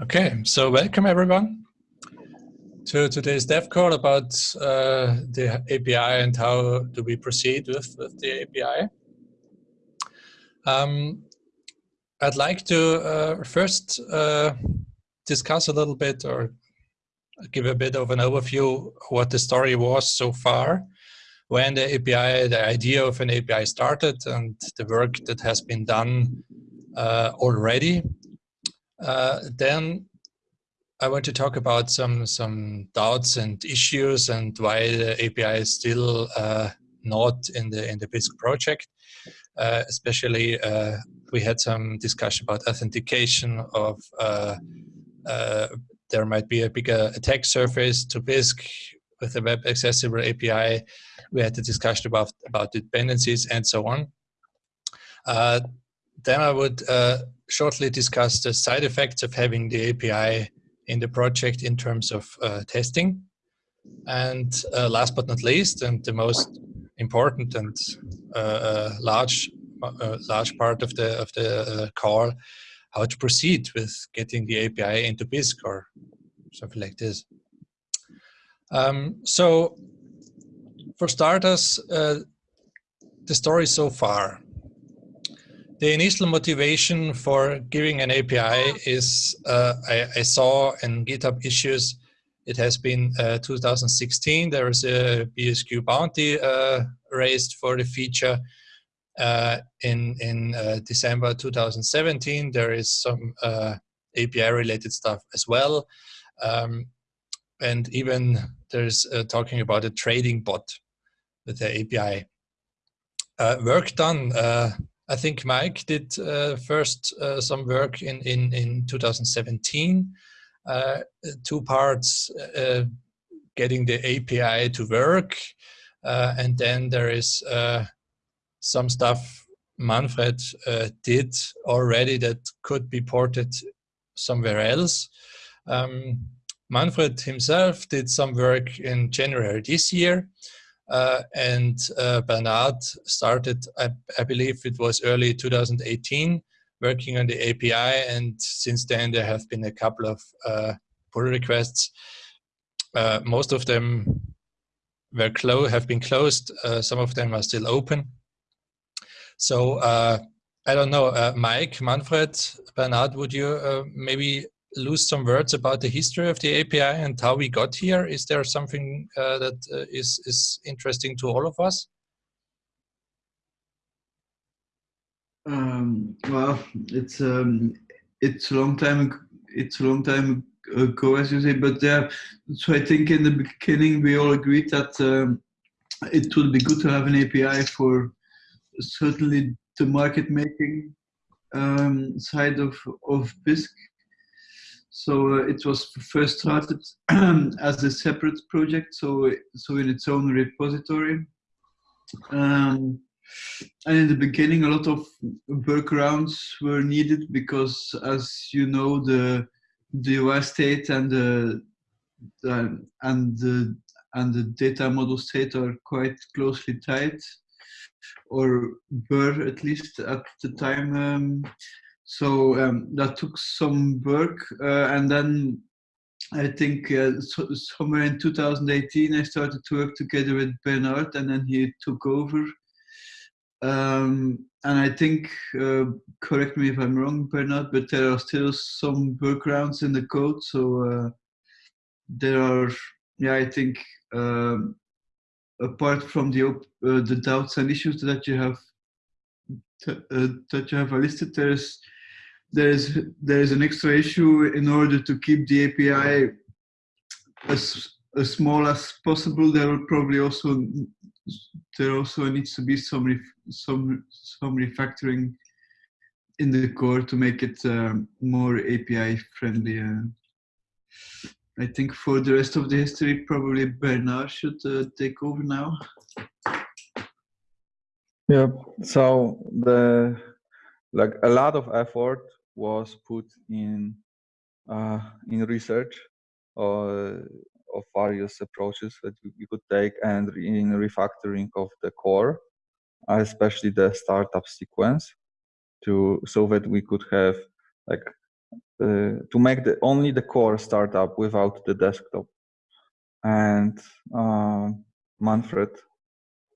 Okay, so welcome everyone to today's dev call about uh, the API and how do we proceed with, with the API. Um, I'd like to uh, first uh, discuss a little bit or give a bit of an overview what the story was so far when the API, the idea of an API started and the work that has been done uh, already uh, then I want to talk about some some doubts and issues and why the API is still uh, not in the in the Bisq project. Uh, especially, uh, we had some discussion about authentication of uh, there might be a bigger attack surface to Bisq with a web accessible API. We had a discussion about about dependencies and so on. then I would shortly discuss the side effects of having the API in the project in terms of uh, testing. And uh, last but not least, and the most important and uh, uh large uh, large part of the of the uh, call, how to proceed with getting the API into Bisq or something like this. Um, so, for starters, the story so far the initial motivation for giving an API is uh, I, I, saw in GitHub issues, it has been uh, 2016, there is a BSQ bounty uh, raised for the feature. Uh, in in uh, December 2017, there is some uh, API related stuff as well. Um, and even there's talking about a trading bot with the API. work done I think Mike did uh, first uh, some work in, in, in 2017, uh, two parts, uh, getting the API to work, uh, and then there is uh, some stuff Manfred did already that could be ported somewhere else. Um, Manfred himself did some work in January this year, uh, and uh, Bernard started, I, I, believe it was early 2018, working on the API. And since then, there have been a couple of uh, pull requests. Uh, most of them were clo have been closed. Uh, some of them are still open. So uh, I don't know, Mike, Manfred, Bernard, would you maybe lose some words about the history of the API and how we got here? Is there something uh, that uh, is is interesting to all of us? Um, well, it's um, it's a long time. It's a long time ago, as you say. But yeah, so I think in the beginning we all agreed that um, it would be good to have an API for certainly the market making um, side of of Bisq so uh, it was first started as a separate project, so so in its own repository. Um, and in the beginning, a lot of workarounds were needed because, as you know, the the UI state and the, the and the and the data model state are quite closely tied, or were at least at the time. Um, so um, that took some work uh, and then I think uh, so, somewhere in 2018 I started to work together with Bernard and then he took over. Um, and I think, uh, correct me if I'm wrong Bernard, but there are still some workarounds in the code so uh, there are, yeah I think um, apart from the, uh, the doubts and issues that you have uh, that you have listed, there is there's there's an extra issue in order to keep the API as as small as possible. There will probably also there also needs to be some some some refactoring in the core to make it um, more API friendly. Uh, I think for the rest of the history, probably Bernard should uh, take over now. Yeah. So the like a lot of effort was put in uh, in research uh, of various approaches that we could take and in refactoring of the core, especially the startup sequence, to so that we could have like uh, to make the only the core startup without the desktop. And uh, Manfred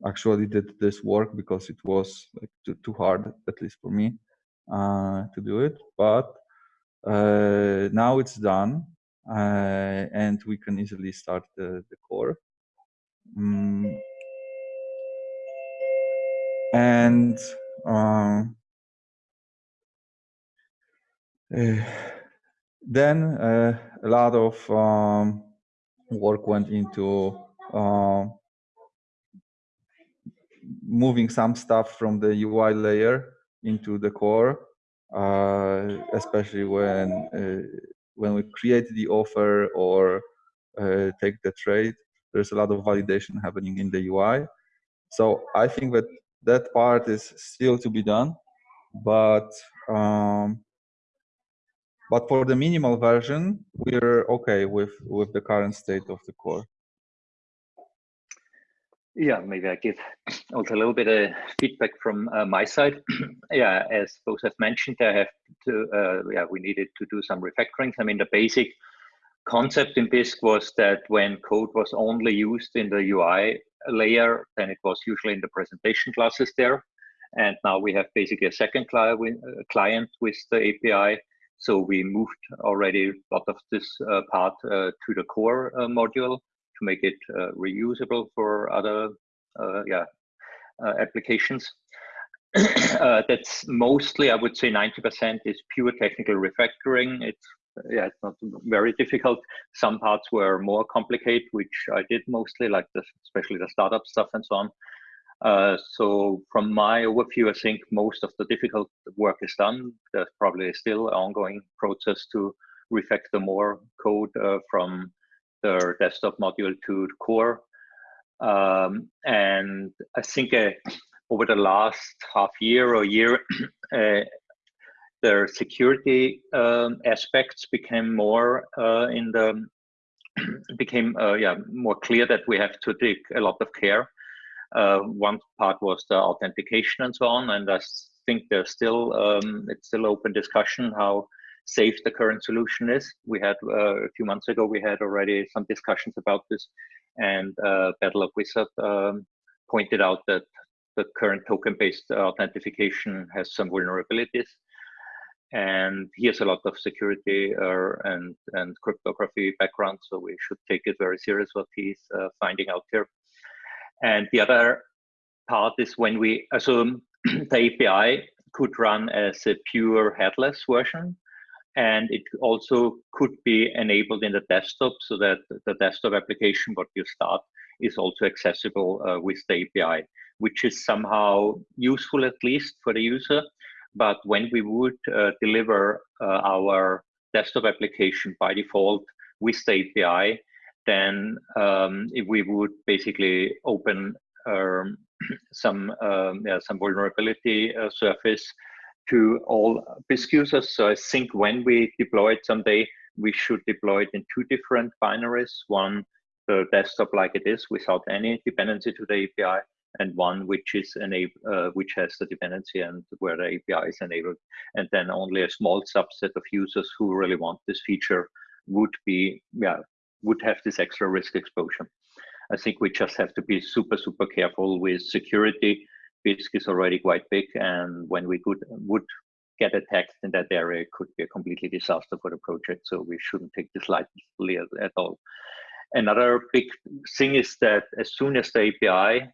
actually did this work because it was like too, too hard, at least for me, uh, to do it. But uh, now it's done, uh, and we can easily start the, the core. And um, uh, then uh, a lot of um, work went into uh, moving some stuff from the UI layer into the core, uh, especially when uh, when we create the offer or uh, take the trade. There's a lot of validation happening in the UI. So I think that that part is still to be done, but um, but for the minimal version, we're okay with, with the current state of the core. Yeah, maybe I give also a little bit of feedback from uh, my side. yeah, as both have mentioned, I have to, uh, yeah, we needed to do some refactorings. I mean, the basic concept in Bisq was that when code was only used in the UI layer, then it was usually in the presentation classes there. And now we have basically a second client with the API so we moved already a lot of this uh, part uh, to the core uh, module to make it reusable for other yeah, applications. that's mostly, I would say 90% is pure technical refactoring. It's yeah, it's not very difficult. Some parts were more complicated, which I did mostly, like the, especially the startup stuff and so on. Uh, so from my overview, I think most of the difficult work is done. There's probably still an ongoing process to refactor more code uh, from the desktop module to the core. Um, and I think uh, over the last half year or year, uh, the security um, aspects became more uh, in the became yeah more clear that we have to take a lot of care uh, one part was the authentication and so on, and I think there's still um, it's still open discussion how safe the current solution is. We had uh, a few months ago we had already some discussions about this, and uh, Battle of Wizard um, pointed out that the current token-based authentication has some vulnerabilities. And he has a lot of security uh, and and cryptography background, so we should take it very serious what he's uh, finding out here. And the other part is when we assume the API could run as a pure headless version. And it also could be enabled in the desktop so that the desktop application, what you start, is also accessible uh, with the API, which is somehow useful at least for the user. But when we would uh, deliver uh, our desktop application by default with the API, then um, if we would basically open um, some um, yeah, some vulnerability uh, surface to all Bisq users. So I think when we deploy it someday, we should deploy it in two different binaries. One, the desktop like it is without any dependency to the API, and one which is enabled, uh, which has the dependency and where the API is enabled. And then only a small subset of users who really want this feature would be yeah would have this extra risk exposure. I think we just have to be super, super careful with security. Bisq is already quite big, and when we could would get attacked in that area, it could be a completely disaster for the project. So we shouldn't take this lightly at all. Another big thing is that as soon as the API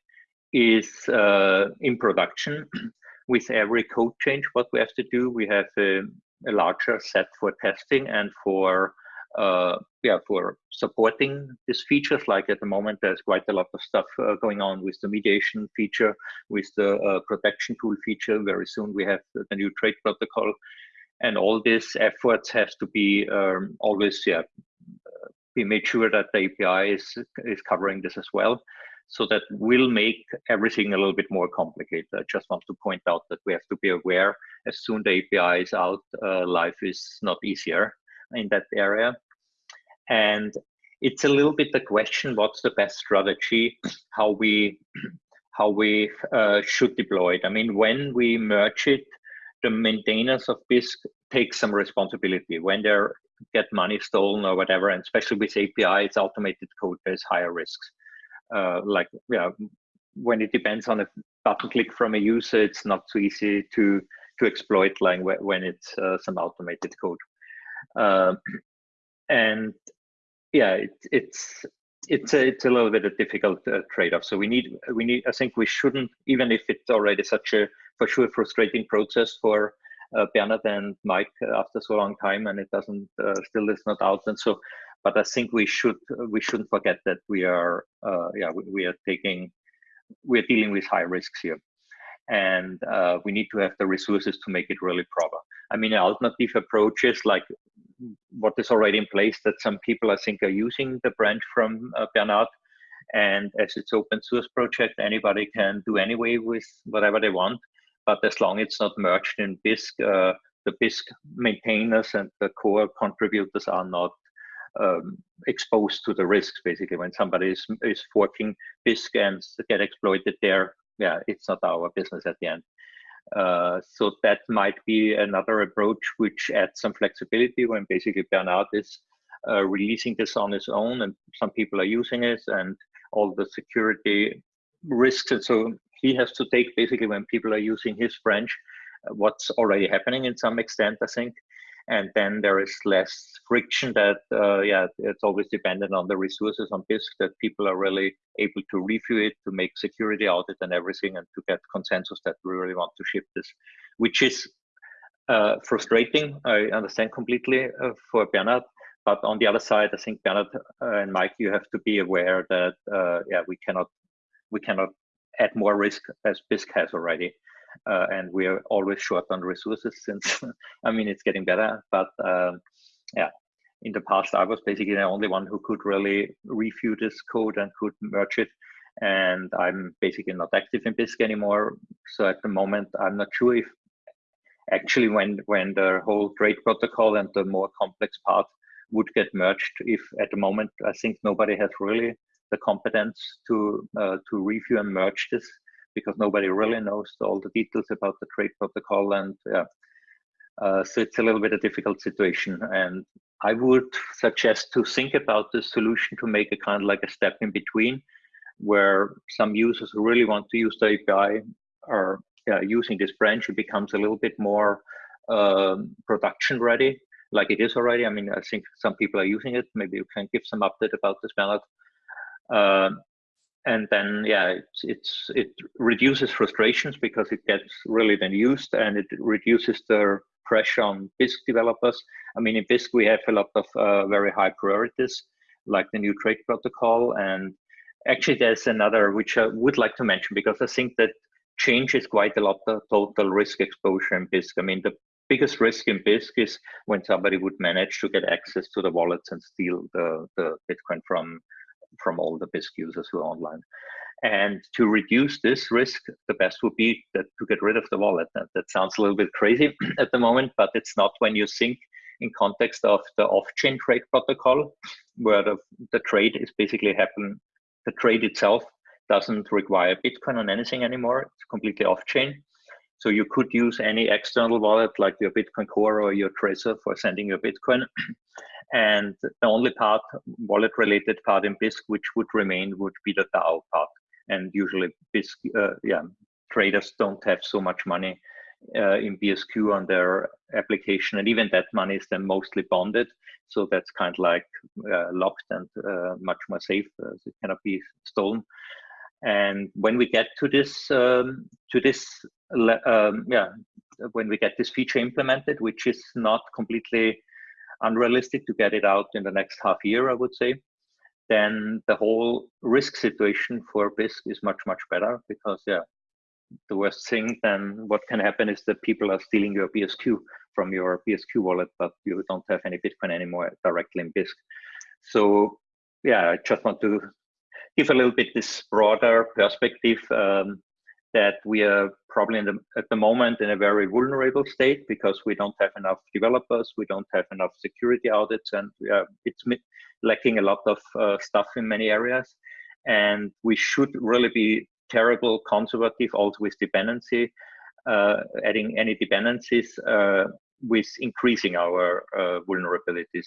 is uh, in production, with every code change, what we have to do, we have a, a larger set for testing and for yeah, for supporting these features. Like at the moment, there's quite a lot of stuff uh, going on with the mediation feature, with the uh, protection tool feature. Very soon we have the new trade protocol, and all these efforts have to be um, always yeah, be made sure that the API is is covering this as well. So that will make everything a little bit more complicated. I just want to point out that we have to be aware as soon the API is out, uh, life is not easier in that area. And it's a little bit the question, what's the best strategy, how we how we uh, should deploy it. I mean, when we merge it, the maintainers of Bisq take some responsibility when they get money stolen or whatever, and especially with API, it's automated code. There's higher risks. Uh, like yeah, when it depends on a button click from a user, it's not so easy to to exploit like when it's uh, some automated code. Uh, and yeah, it, it's it's a, it's a little bit a difficult uh, trade-off. So we need we need I think we shouldn't even if it's already such a for sure frustrating process for uh, Bernard and Mike after so long time, and it doesn't uh, still is not out. And so, but I think we should we shouldn't forget that we are uh, yeah we, we, are taking we are dealing with high risks here, and uh, we need to have the resources to make it really proper. I mean, alternative approaches like what is already in place that some people I think are using the branch from uh, Bernard and as it's open source project anybody can do anyway with whatever they want but as long as it's not merged in Bisq, uh, the Bisq maintainers and the core contributors are not um, exposed to the risks. Basically, when somebody is, is forking Bisq and get exploited there, yeah, it's not our business at the end. Uh, so that might be another approach which adds some flexibility when basically Bernard is uh, releasing this on his own and some people are using it and all the security risks and so he has to take basically when people are using his French, uh, what's already happening in some extent, I think. And then there is less friction that, uh, yeah, it's always dependent on the resources on Bisq that people are really able to review it, to make security audit and everything, and to get consensus that we really want to ship this, which is uh, frustrating. I understand completely uh, for Bernard. But on the other side, I think Bernard uh, and Mike, you have to be aware that uh, yeah, we cannot we cannot add more risk as Bisq has already. Uh, and we are always short on resources since, I mean, it's getting better, but um, yeah, in the past, I was basically the only one who could really review this code and could merge it. And I'm basically not active in Bisq anymore. So at the moment, I'm not sure if actually when when the whole trade protocol and the more complex part would get merged, if at the moment, I think nobody has really the competence to uh, to review and merge this because nobody really knows all the details about the trade protocol and yeah. Uh, so it's a little bit a difficult situation. And i would suggest to think about the solution to make a kind of like a step in between where some users who really want to use the api are yeah, using this branch. It becomes a little bit more um, production ready like it is already. I mean i think some people are using it. Maybe you can give some update about this Bernard. Um, and then yeah it's, it's it reduces frustrations because it gets really then used and it reduces the pressure on Bisq developers. I mean, in Bisq we have a lot of uh, very high priorities, like the new trade protocol. And actually, there's another which I would like to mention because I think that changes quite a lot the total risk exposure in Bisq. I mean, the biggest risk in Bisq is when somebody would manage to get access to the wallets and steal the, the Bitcoin from from all the Bisq users who are online. And to reduce this risk, the best would be that to get rid of the wallet. That, that sounds a little bit crazy at the moment, but it's not when you think in context of the off-chain trade protocol, where the, the trade is basically happen. The trade itself doesn't require Bitcoin on anything anymore. It's completely off-chain. So you could use any external wallet like your Bitcoin Core or your Trezor for sending your Bitcoin. And the only part, wallet related part in Bisq, which would remain would be the DAO part. And usually Bisq, uh, yeah, traders don't have so much money uh, in BSQ on their application. And even that money is then mostly bonded. So that's kind of like uh, locked and uh, much more safe. Uh, it cannot be stolen. And when we get to this, um, to this, um, yeah, when we get this feature implemented, which is not completely unrealistic to get it out in the next half year, I would say, then the whole risk situation for Bisq is much, much better because, yeah, the worst thing then what can happen is that people are stealing your BSQ from your BSQ wallet, but you don't have any Bitcoin anymore directly in Bisq. So, yeah, I just want to give a little bit this broader perspective um, that we are probably the, at the moment in a very vulnerable state because we don't have enough developers, we don't have enough security audits, and it's lacking a lot of uh, stuff in many areas. And we should really be terrible conservative also with dependency. Uh, adding any dependencies uh, with increasing our uh, vulnerabilities.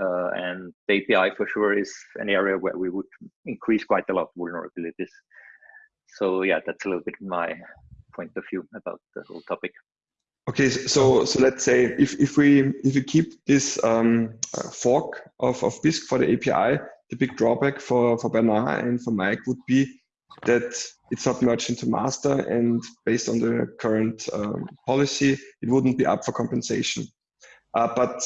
Uh, and the API for sure is an area where we would increase quite a lot of vulnerabilities. So yeah, that's a little bit my point of view about the whole topic. Okay, so so let's say if, if we if we keep this um, uh, fork of, of Bisq for the API, the big drawback for, for Bernard and for Mike would be that it's not merged into master and based on the current um, policy, it wouldn't be up for compensation. Uh, but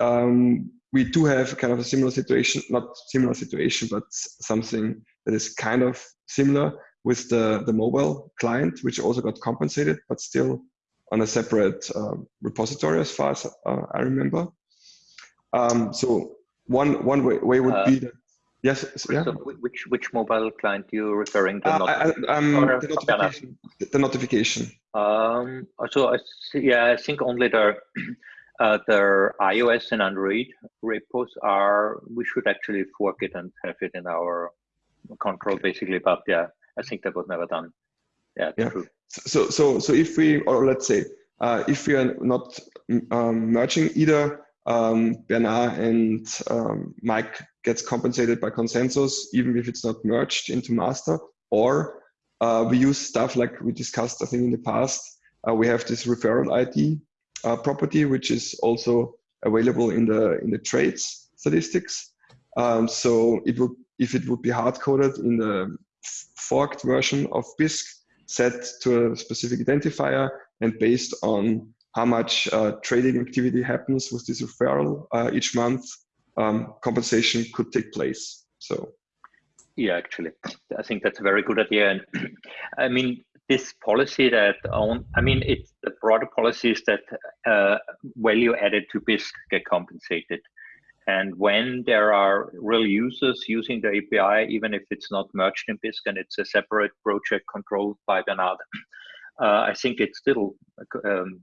um, we do have kind of a similar situation, not similar situation, but something that is kind of similar with the, the mobile client, which also got compensated, but still on a separate uh, repository as far as uh, I remember. Um, so one one way, way would be uh, that Yes. Yeah. So which which mobile client you referring to? Uh, I, um, the notification. The notification. Um. So I yeah, I think only the uh, the iOS and Android repos are. We should actually fork it and have it in our control, basically. But yeah, I think that was never done. Yeah. Yeah. True. So so so if we or let's say uh, if we are not um, merging either um, Bernard and um, Mike gets compensated by consensus, even if it's not merged into master. Or uh, we use stuff like we discussed, I think, in the past. Uh, we have this referral ID uh, property, which is also available in the in the trades statistics. Um, so it would, if it would be hard coded in the forked version of Bisq, set to a specific identifier and based on how much uh, trading activity happens with this referral uh, each month, um, compensation could take place. So, yeah, actually, I think that's a very good idea. And I mean, this policy that on, I mean, it's the broader policy is that uh, value added to Bisq get compensated. And when there are real users using the API, even if it's not merged in Bisq and it's a separate project controlled by Bernard, uh, I think it's still um,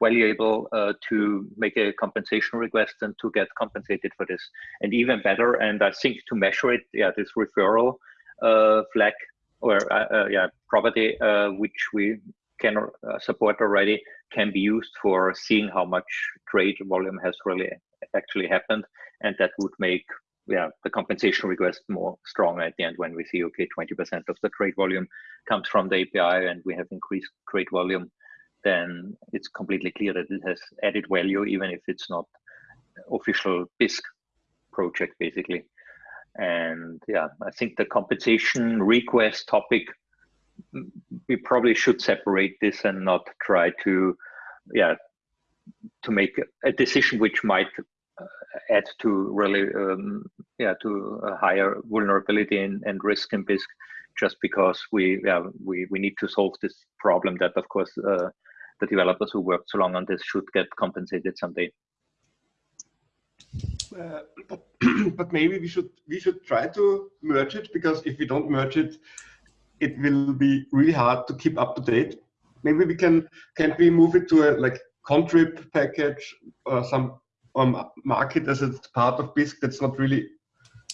valuable uh, to make a compensation request and to get compensated for this. And even better, and I think to measure it, yeah, this referral uh, flag or uh, uh, yeah property uh, which we can support already can be used for seeing how much trade volume has really actually happened, and that would make yeah, the compensation request more strong at the end when we see, okay, 20% of the trade volume comes from the API and we have increased trade volume, then it's completely clear that it has added value, even if it's not official Bisq project, basically. And yeah, I think the compensation request topic, we probably should separate this and not try to, yeah, to make a decision which might add to really um, yeah to a higher vulnerability and, and risk in Bisq just because we yeah we we need to solve this problem that of course uh, the developers who worked so long on this should get compensated someday. Uh, but, but maybe we should we should try to merge it because if we don't merge it, it will be really hard to keep up to date. Maybe we can can we move it to a like contrib package or some um, market as it's part of Bisq that's not really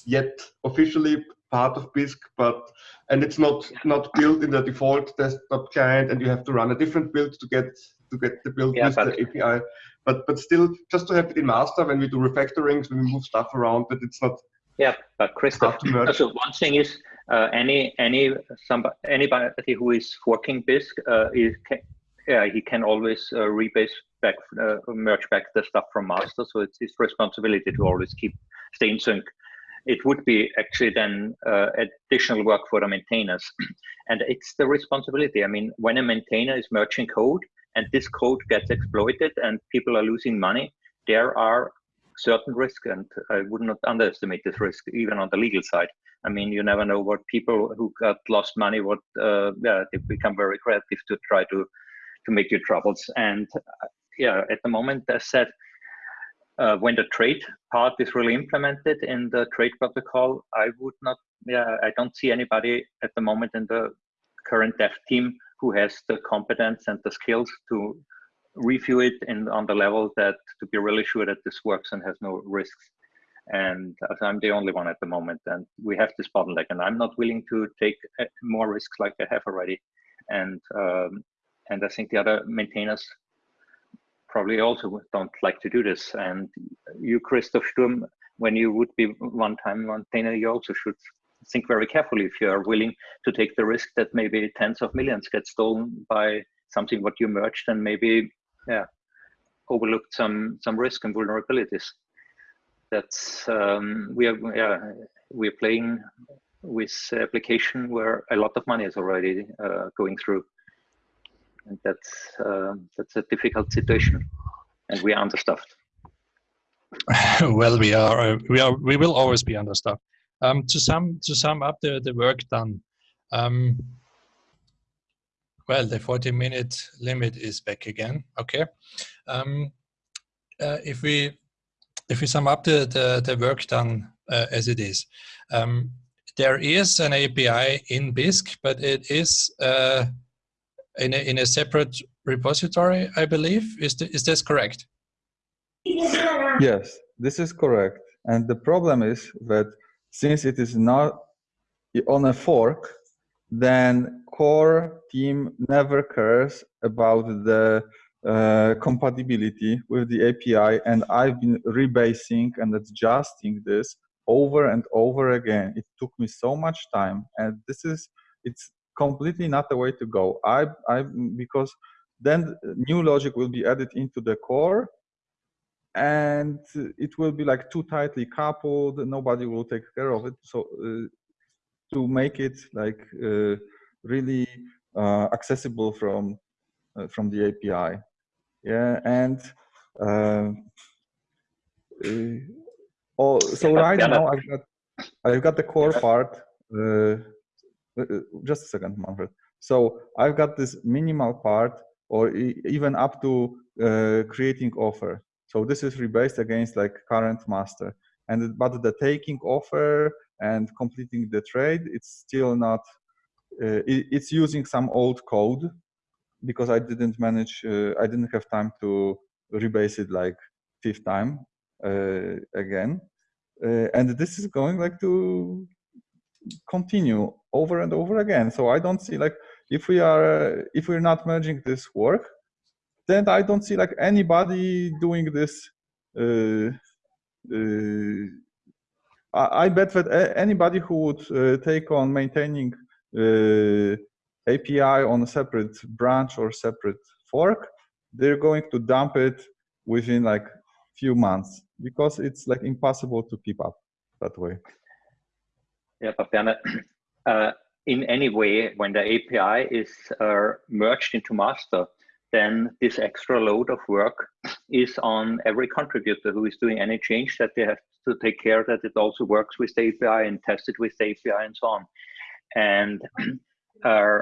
yet officially part of Bisq, but and it's not not built in the default desktop client, and you have to run a different build to get to get the build yeah, with the API. But but still, just to have it in master when we do refactorings, when we move stuff around, that it's not. Yeah, but Christoph, so one thing is uh, any any somebody anybody who is forking Bisq uh, is can, yeah he can always uh, rebase back, uh, merge back the stuff from master. So it's his responsibility to always keep stay in sync. It would be actually then uh, additional work for the maintainers, and it's the responsibility. I mean, when a maintainer is merging code and this code gets exploited and people are losing money, there are certain risk, and I would not underestimate this risk even on the legal side. I mean, you never know what people who got lost money, what uh, yeah, they become very creative to try to to make your troubles. And yeah, at the moment, as said, uh, when the trade part is really implemented in the trade protocol, I would not, yeah, I don't see anybody at the moment in the current dev team who has the competence and the skills to review it in on the level that to be really sure that this works and has no risks. And I'm the only one at the moment, and we have this bottleneck, and I'm not willing to take uh, more risks like I have already. And um, and I think the other maintainers probably also don't like to do this. And you, Christoph Sturm, when you would be one time maintainer, you also should think very carefully if you are willing to take the risk that maybe tens of millions get stolen by something what you merged and maybe yeah overlooked some some risk and vulnerabilities. That's um, we are yeah we're playing with application where a lot of money is already uh, going through, and that's uh, that's a difficult situation, and we are understaffed. well, we are uh, we are we will always be understaffed. Um, to sum to sum up the the work done. Um, well, the 40 minute limit is back again. Okay. Um, uh, if we if we sum up the the, the work done uh, as it is, um, there is an API in Bisq, but it is uh, in a, in a separate repository, I believe. Is th is this correct? Yes, this is correct. And the problem is that since it is not on a fork, then core team never cares about the uh, compatibility with the API. And I've been rebasing and adjusting this over and over again. It took me so much time. And this is, it's completely not the way to go. I, I, because then new logic will be added into the core and it will be like too tightly coupled. Nobody will take care of it. So uh, to make it like uh, really uh, accessible from uh, from the API. Yeah, and uh, oh, so right now I've got I've got the core part. Just a second, Manfred. So I've got this minimal part, or even up to creating offer. So this is rebased against like current master. And but the taking offer and completing the trade, it's still not, uh, it, it's using some old code because I didn't manage, uh, I didn't have time to rebase it like fifth time uh, again. Uh, and this is going like to continue over and over again. So I don't see like, if we are, if we're not merging this work, then I don't see like anybody doing this uh, uh, I, bet that anybody who would uh, take on maintaining uh, API on a separate branch or separate fork, they're going to dump it within like few months because it's like impossible to keep up that way. Yeah, but Bernard, uh, in any way, when the API is uh, merged into master, then this extra load of work is on every contributor who is doing any change that they have to take care that it also works with the API and test it with the API and so on. And uh,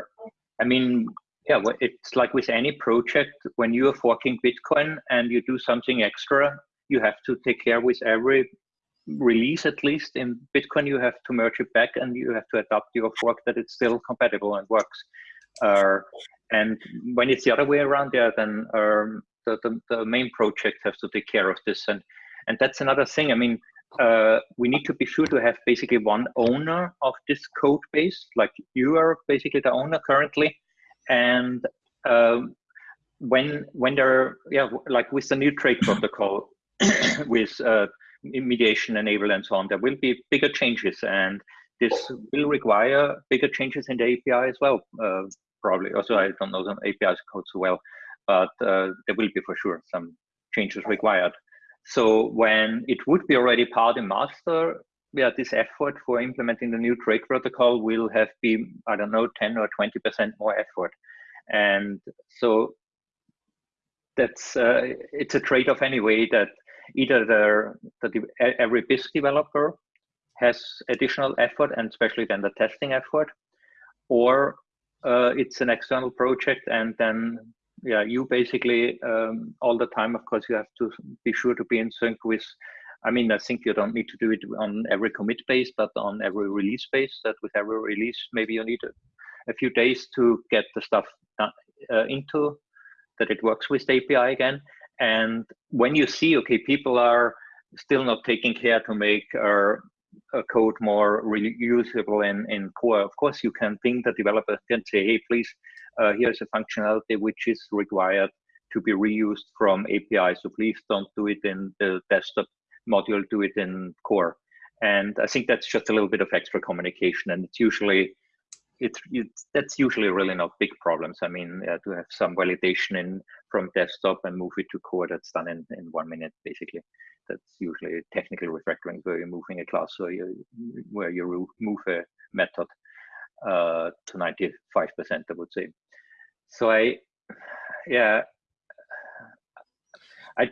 I mean, yeah, it's like with any project, when you are forking Bitcoin and you do something extra, you have to take care with every release at least in Bitcoin, you have to merge it back and you have to adopt your fork that it's still compatible and works. Uh, and when it's the other way around, yeah, then um, the, the, the main project has to take care of this. And and that's another thing. I mean, uh, we need to be sure to have basically one owner of this code base, like you are basically the owner currently. And um, when when there, yeah, like with the new trade protocol, with uh, mediation enabled and so on, there will be bigger changes, and this will require bigger changes in the API as well, uh, probably. Also, I don't know some APIs code so well, but uh, there will be for sure some changes required. So when it would be already part in master, yeah, this effort for implementing the new trade protocol will have been, I don't know, 10 or 20% more effort. And so that's, uh, it's a trade-off anyway that either the, every Bisq developer has additional effort and especially then the testing effort, or uh, it's an external project and then yeah, you basically um, all the time, of course, you have to be sure to be in sync with. I mean, I think you don't need to do it on every commit base, but on every release base. That with every release, maybe you need a, a few days to get the stuff uh, into that it works with the API again. And when you see, okay, people are still not taking care to make our code more reusable in, in core. Of course, you can ping the developer and say, hey, please, uh, here's a functionality which is required to be reused from API. So please don't do it in the desktop module, do it in core. And I think that's just a little bit of extra communication. And it's usually, it's, it's that's usually really not big problems. I mean, uh, to have some validation in from desktop and move it to core, that's done in, in one minute, basically. That's usually technical refactoring where you're moving a class or you, where you move a method uh, to 95%, I would say. So I, yeah, I,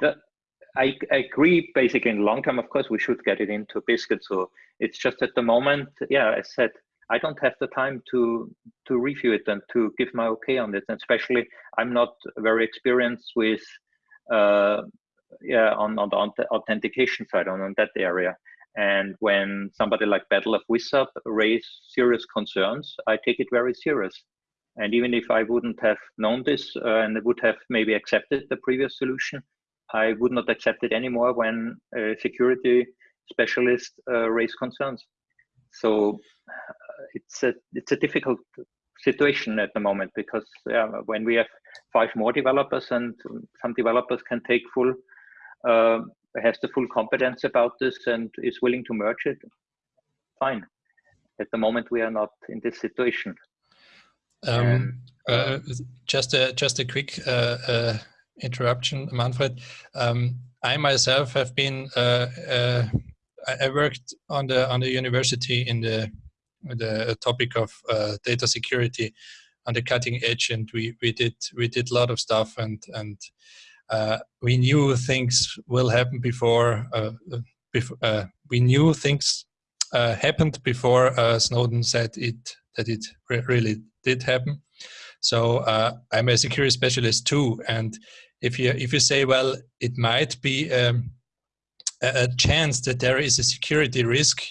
I, I agree basically in long term, of course, we should get it into Biscuit. So it's just at the moment, yeah, I said, I don't have the time to to review it and to give my okay on it. And especially, I'm not very experienced with, uh, yeah, on, on the authentication side, on, on that area. And when somebody like Battle of Wizard raise serious concerns, I take it very serious. And even if I wouldn't have known this uh, and would have maybe accepted the previous solution, I would not accept it anymore when a security specialist uh, raise concerns. So it's a it's a difficult situation at the moment because yeah, when we have five more developers and some developers can take full uh, has the full competence about this and is willing to merge it, fine. At the moment, we are not in this situation. Um, uh, just a just a quick uh, uh, interruption, Manfred. Um, I myself have been uh, uh, I worked on the on the university in the the topic of uh, data security on the cutting edge, and we we did we did a lot of stuff, and and we knew things will happen before. before we knew things happened before Snowden said it that it re really did happen. So uh, I'm a security specialist too, and if you if you say, well, it might be um, a, a chance that there is a security risk,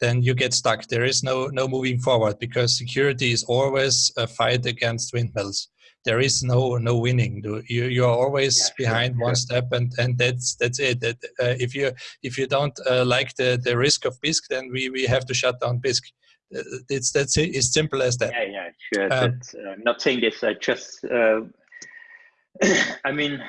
then you get stuck. There is no no moving forward because security is always a fight against windmills. There is no no winning. You you are always yeah, behind one step, and and that's that's it. That uh, if you if you don't uh, like the the risk of Bisq, then we we have to shut down Bisq it's that's it. It's simple as that. Yeah, yeah, sure. Um, uh, not saying this. I just, uh, I mean,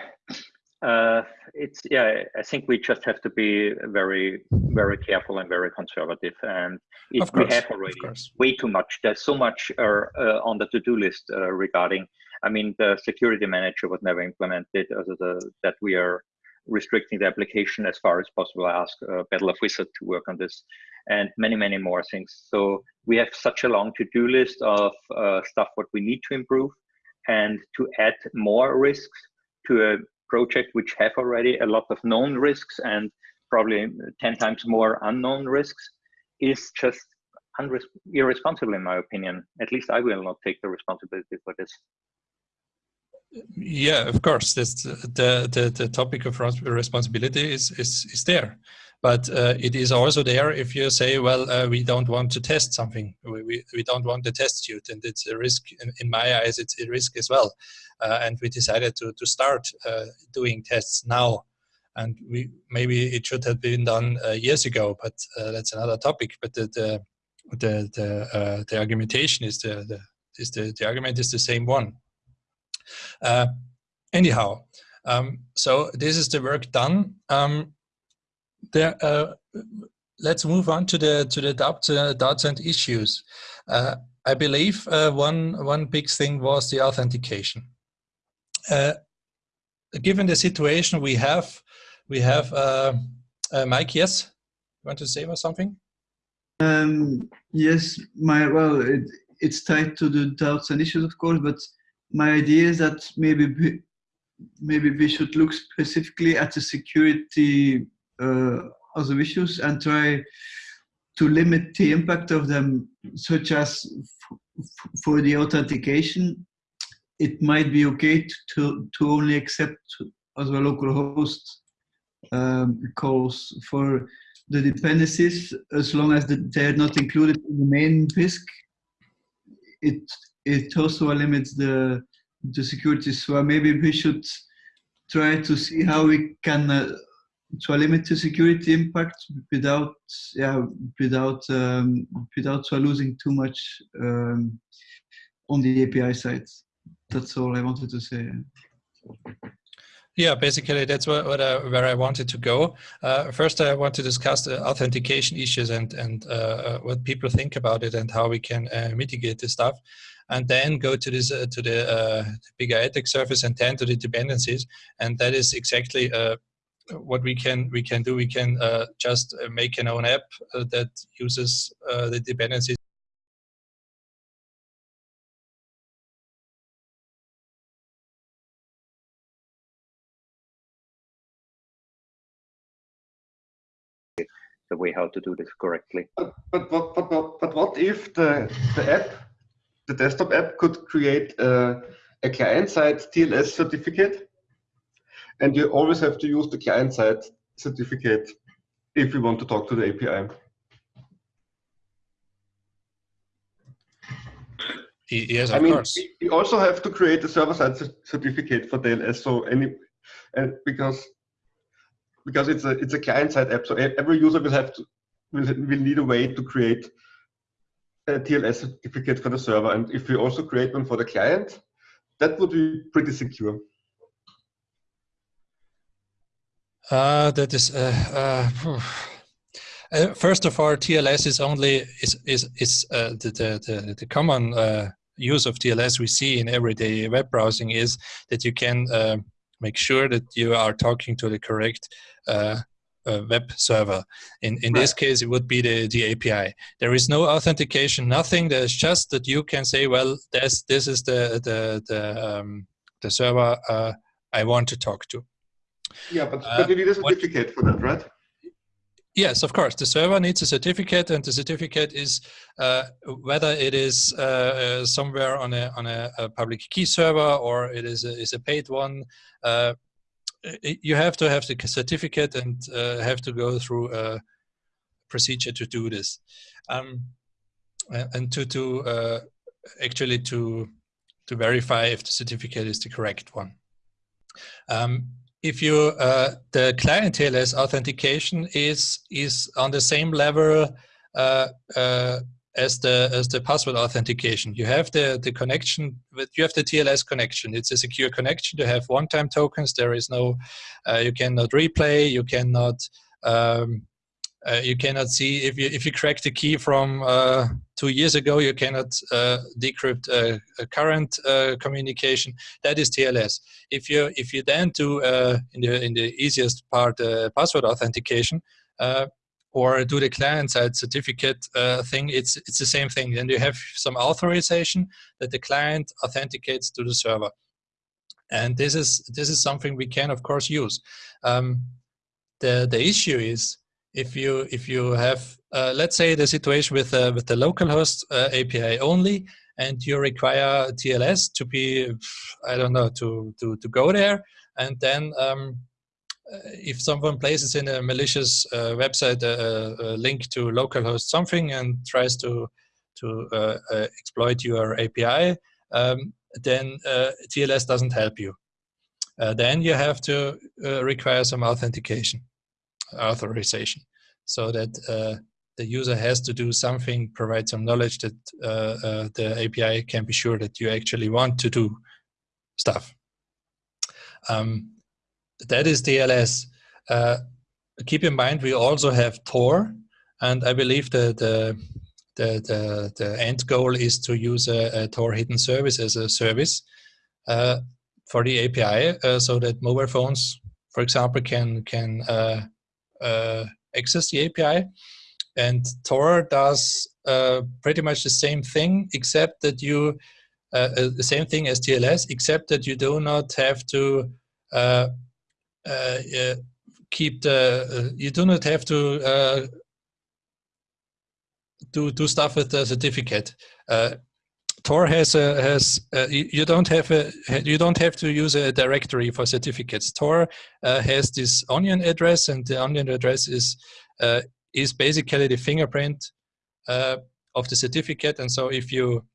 uh, it's yeah. I think we just have to be very, very careful and very conservative. And if course, we have already way too much, there's so much uh, uh, on the to-do list uh, regarding. I mean, the security manager was never implemented. As the, that we are restricting the application as far as possible. I ask uh, Battle of Wizard to work on this and many, many more things. So we have such a long to-do list of uh, stuff what we need to improve and to add more risks to a project which have already a lot of known risks and probably 10 times more unknown risks is just irresponsible in my opinion. At least I will not take the responsibility for this. Yeah, of course. The the, the topic of responsibility is is is there, but uh, it is also there if you say, well, uh, we don't want to test something, we, we, we don't want to test suit, and it's a risk. In, in my eyes, it's a risk as well, uh, and we decided to to start uh, doing tests now, and we maybe it should have been done uh, years ago, but uh, that's another topic. But the the the the, the argumentation is the, the is the the argument is the same one. Uh, anyhow, um, so this is the work done. Um, there, uh, let's move on to the to the doubts, uh, and issues. Uh, I believe uh, one one big thing was the authentication. Uh, given the situation we have, we have Mike. Yes, you want to say or something? Um, yes, my well, it, it's tied to the doubts and issues, of course, but my idea is that maybe maybe we should look specifically at the security uh, other issues and try to limit the impact of them, such as for the authentication, it might be okay to, to only accept as a local host um, calls for the dependencies as long as they're not included in the main Bisq. It it also limits the the security. So maybe we should try to see how we can uh, to limit the security impact without yeah without um, without losing too much um, on the API side. That's all I wanted to say. Yeah, basically that's what, what I, where I wanted to go. Uh, first, I want to discuss the authentication issues and and uh, what people think about it and how we can uh, mitigate this stuff, and then go to this uh, to the, uh, the bigger attack surface and then to the dependencies, and that is exactly uh, what we can we can do. We can uh, just uh, make an own app that uses the dependencies the way how to do this correctly. But but but but, but, but what if the the app, the desktop app, could create a, a client-side TLS certificate, and you always have to use the client-side certificate if you want to talk to the API. Yes, of I mean, course. You also have to create a server-side certificate for TLS. So any, and because because it's a it's a client-side app, so every user will have to will will need a way to create a TLS certificate for the server, and if we also create one for the client, that would be pretty secure. Uh, that is. Uh, uh, uh first of all, TLS is only is is is uh, the, the the common uh, use of TLS we see in everyday web browsing is that you can make sure that you are talking to the correct uh, uh, web server. In in right. this case, it would be the the API. There is no authentication, nothing. There's just that you can say, well, this this is the the the um, the server uh, I want to talk to. Yeah, but, uh, but you need a certificate what, for that, right? Yes, of course. The server needs a certificate, and the certificate is uh, whether it is uh, uh, somewhere on a on a, a, public key server or it is a, is a paid one. Uh, you have to have the certificate and uh, have to go through a procedure to do this, um, and to to uh, actually to to verify if the certificate is the correct one. Um, if you uh, the client TLS authentication is is on the same level uh, uh, as the as the password authentication. You have the the connection with you have the TLS connection. It's a secure connection. You have one-time tokens. There is no uh, you cannot replay. You cannot um, uh, you cannot see if you if you crack the key from uh, two years ago, you cannot uh, decrypt a, current uh, communication. That is TLS. If you if you then do uh, in the in the easiest part uh, password authentication or do the client-side certificate thing, it's it's the same thing. Then you have some authorization that the client authenticates to the server, and this is this is something we can of course use. Um, the the issue is if you if you have uh, let's say the situation with uh, with the localhost uh, API only, and you require TLS to be I don't know to to to go there, and then um, uh, if someone places in a malicious uh, website a, a, link to localhost something and tries to to uh, exploit your API, um, then TLS doesn't help you. then you have to require some authentication authorization so that uh, the user has to do something, provide some knowledge that uh, uh, the API can be sure that you actually want to do stuff. Um, that is TLS. Uh, keep in mind, we also have Tor, and I believe that the, the, the, the end goal is to use a, a Tor hidden service as a service uh, for the API uh, so that mobile phones, for example, can, can access the API. And Tor does uh, pretty much the same thing, except that you, uh, uh the same thing as TLS, except that you do not have to uh, uh, keep the, you do not have to do, do stuff with the certificate. Tor has a, has uh, you don't have a you don't have to use a directory for certificates. Tor uh, has this onion address, and the onion address is uh, is basically the fingerprint uh, of the certificate. And so if you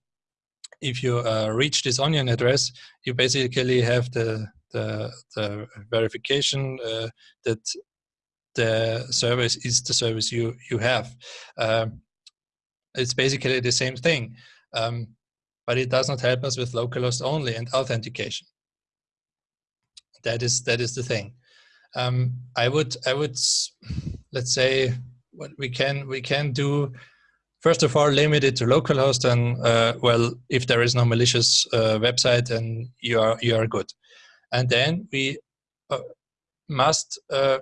if you uh, reach this onion address, you basically have the the, the verification uh, that the service is the service you you have. Um, it's basically the same thing. Um, but it does not help us with localhost only and authentication. that is that is the thing. Um, I would I would let's say what we can we can do. First of all, limit it to localhost, and uh, well, if there is no malicious uh, website, then you are you are good. And then we uh, must uh,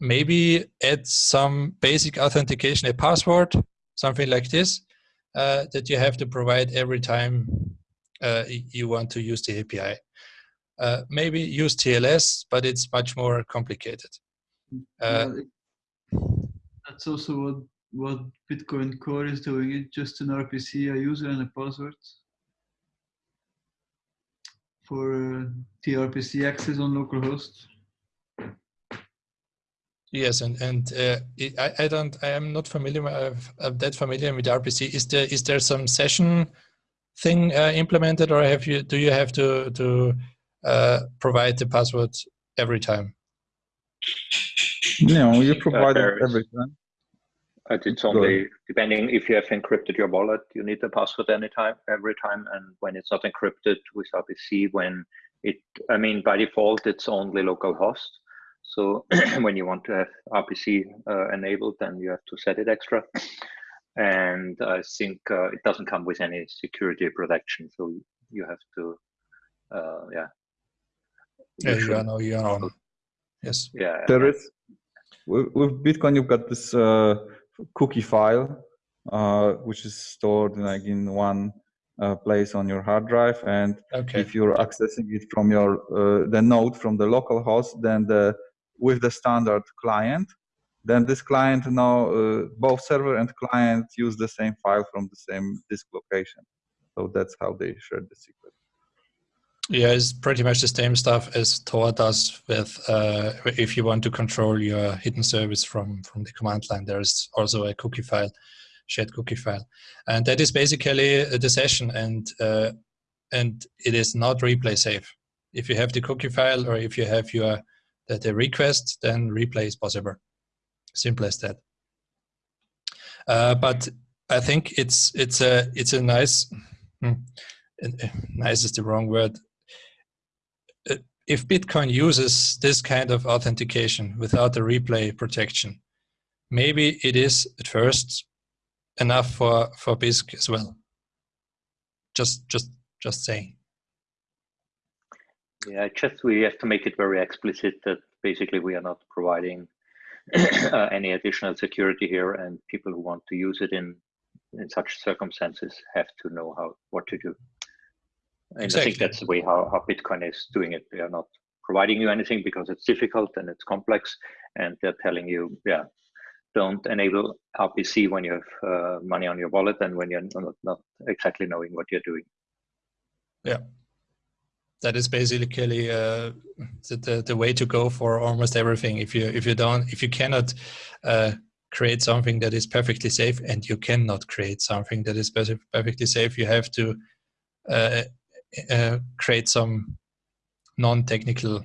maybe add some basic authentication, a password, something like this, uh, that you have to provide every time uh, you want to use the API. Uh, maybe use TLS, but it's much more complicated. Uh, that's also what, what Bitcoin Core is doing. It's just an RPC, a user and a password for uh, TRPC access on localhost. Yes, and and uh, I I don't I am not familiar I'm that familiar with RPC. Is there is there some session thing uh, implemented, or have you do you have to to uh, provide the password every time? No, you provide it every time. It's only depending if you have encrypted your wallet, you need the password anytime, every time. And when it's not encrypted with RPC, when it, I mean, by default, it's only local host. So when you want to have RPC uh, enabled, then you have to set it extra. And I think uh, it doesn't come with any security protection. So you have to, uh, yeah. Yeah, you are, no, you are on. Yes. Yeah. There is, with, with Bitcoin, you've got this uh, cookie file, uh, which is stored like in one uh, place on your hard drive. And okay. if you're accessing it from your uh, the node from the local host, then the with the standard client, then this client now uh, both server and client use the same file from the same disk location. So that's how they share the secret. Yeah, it's pretty much the same stuff as Tor does with uh, if you want to control your hidden service from, from the command line, there's also a cookie file, shared cookie file. And that is basically the session and, uh, and it is not replay safe. If you have the cookie file or if you have your the, the request, then replay is possible. Simple as that. Uh, but I think it's it's a it's a nice hmm, nice is the wrong word if Bitcoin uses this kind of authentication without the replay protection, maybe it is at first enough for, for Bisq as well. Just, just, just saying. Yeah, just we have to make it very explicit that basically we are not providing uh, any additional security here, and people who want to use it in in such circumstances have to know how what to do. And exactly. I think that's the way how, how Bitcoin is doing it. They are not providing you anything because it's difficult and it's complex. And they're telling you, yeah, don't enable RPC when you have uh, money on your wallet and when you're not, not exactly knowing what you're doing. Yeah. That is basically uh, the, the, the way to go for almost everything. If you if you don't if you cannot uh, create something that is perfectly safe, and you cannot create something that is perfectly safe, you have to uh, create some non-technical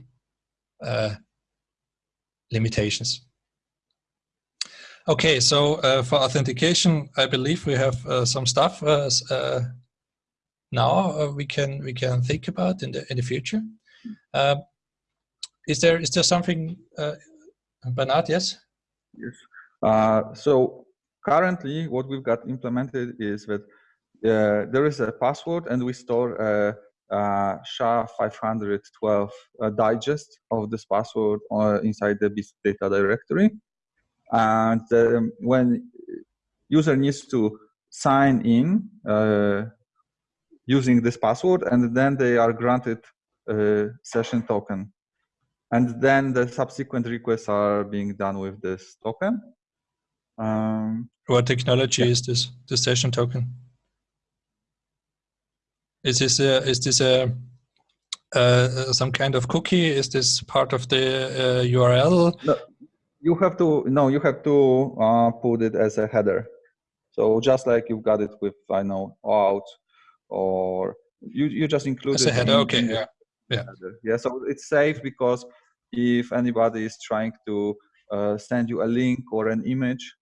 uh, limitations. Okay, so uh, for authentication, I believe we have uh, some stuff uh, uh, now we can we can think about in the in the future. is there is there something, Bernard? Yes. Yes. so currently, what we've got implemented is that there is a password and we store a, a SHA-512 uh, digest of this password uh, inside the Bisq data directory. And um, when user needs to sign in uh, using this password, and then they are granted a session token. And then the subsequent requests are being done with this token. Um, what technology yeah. is this, the session token? Is this a, is this a uh, some kind of cookie? Is this part of the uh, URL? No, you have to no, you have to uh, put it as a header. So just like you've got it with I know out or you you just include as it a header. Okay, yeah, yeah, yeah. So it's safe because if anybody is trying to uh, send you a link or an image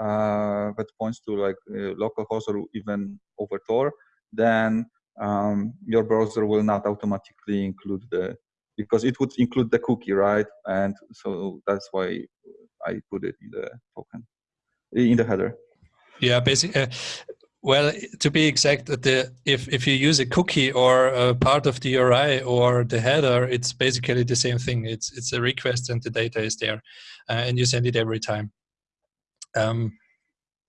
uh, that points to like uh, localhost or even over Tor, then um, your browser will not automatically include the because it would include the cookie, right? And so that's why I put it in the token, in the header. Yeah, basically. Uh, well, to be exact, the if if you use a cookie or a part of the URI or the header, it's basically the same thing. It's it's a request and the data is there, uh, and you send it every time. Um,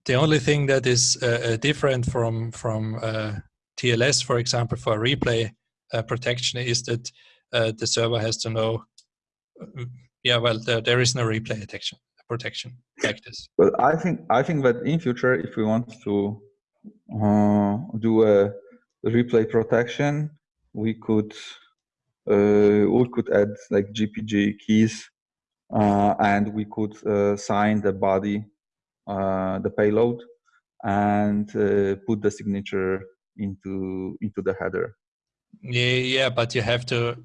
the only thing that is uh, uh different from from uh, TLS, for example, for replay uh, protection, is that the server has to know. Yeah, well, there, there is no replay protection protection like this. But I think I think that in future, if we want to uh, do a replay protection, we could uh, we could add like GPG keys, uh, and we could uh, sign the body, uh, the payload, and uh, put the signature into into the header. Yeah, yeah, but you have to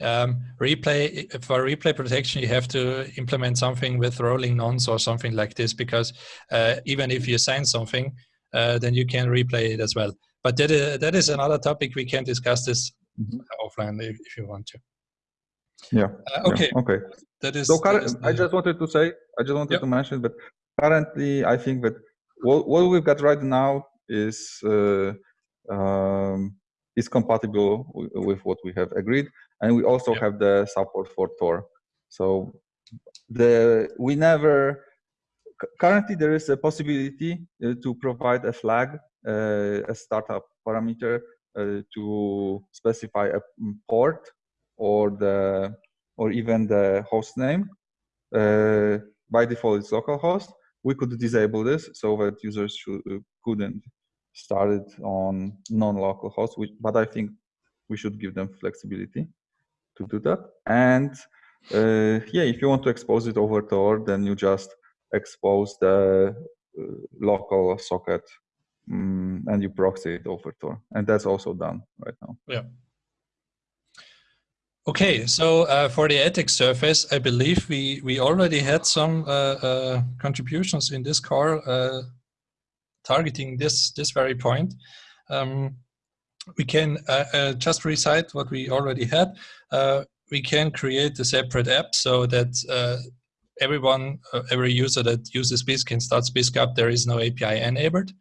um, replay for replay protection. You have to implement something with rolling nonce or something like this because even if you sign something, uh, then you can replay it as well. But that is, that is another topic. We can discuss this mm -hmm. offline if, if, you want to. Yeah. Uh, okay. Yeah. Okay. That is. So current, I just wanted to say, I just wanted to mention, but currently, I think that what, what we've got right now is uh, um, is compatible with what we have agreed, and we also have the support for Tor. So the we never currently there is a possibility uh, to provide a flag, uh, a startup parameter uh, to specify a mm, port or the or even the host name. by default, it's localhost. We could disable this so that users should, couldn't start it on non-local hosts, which, but I think we should give them flexibility to do that. And uh, yeah, if you want to expose it over Tor, then you just expose the uh, local socket um, and you proxy it over Tor. And that's also done right now. Yeah. Okay, so uh, for the attack surface, I believe we, we already had some uh, uh, contributions in this call. uh, targeting this, this very point. Um, we can uh, uh, just recite what we already had. we can create a separate app so that everyone, uh, every user that uses Bisq can start up. There is no API enabled.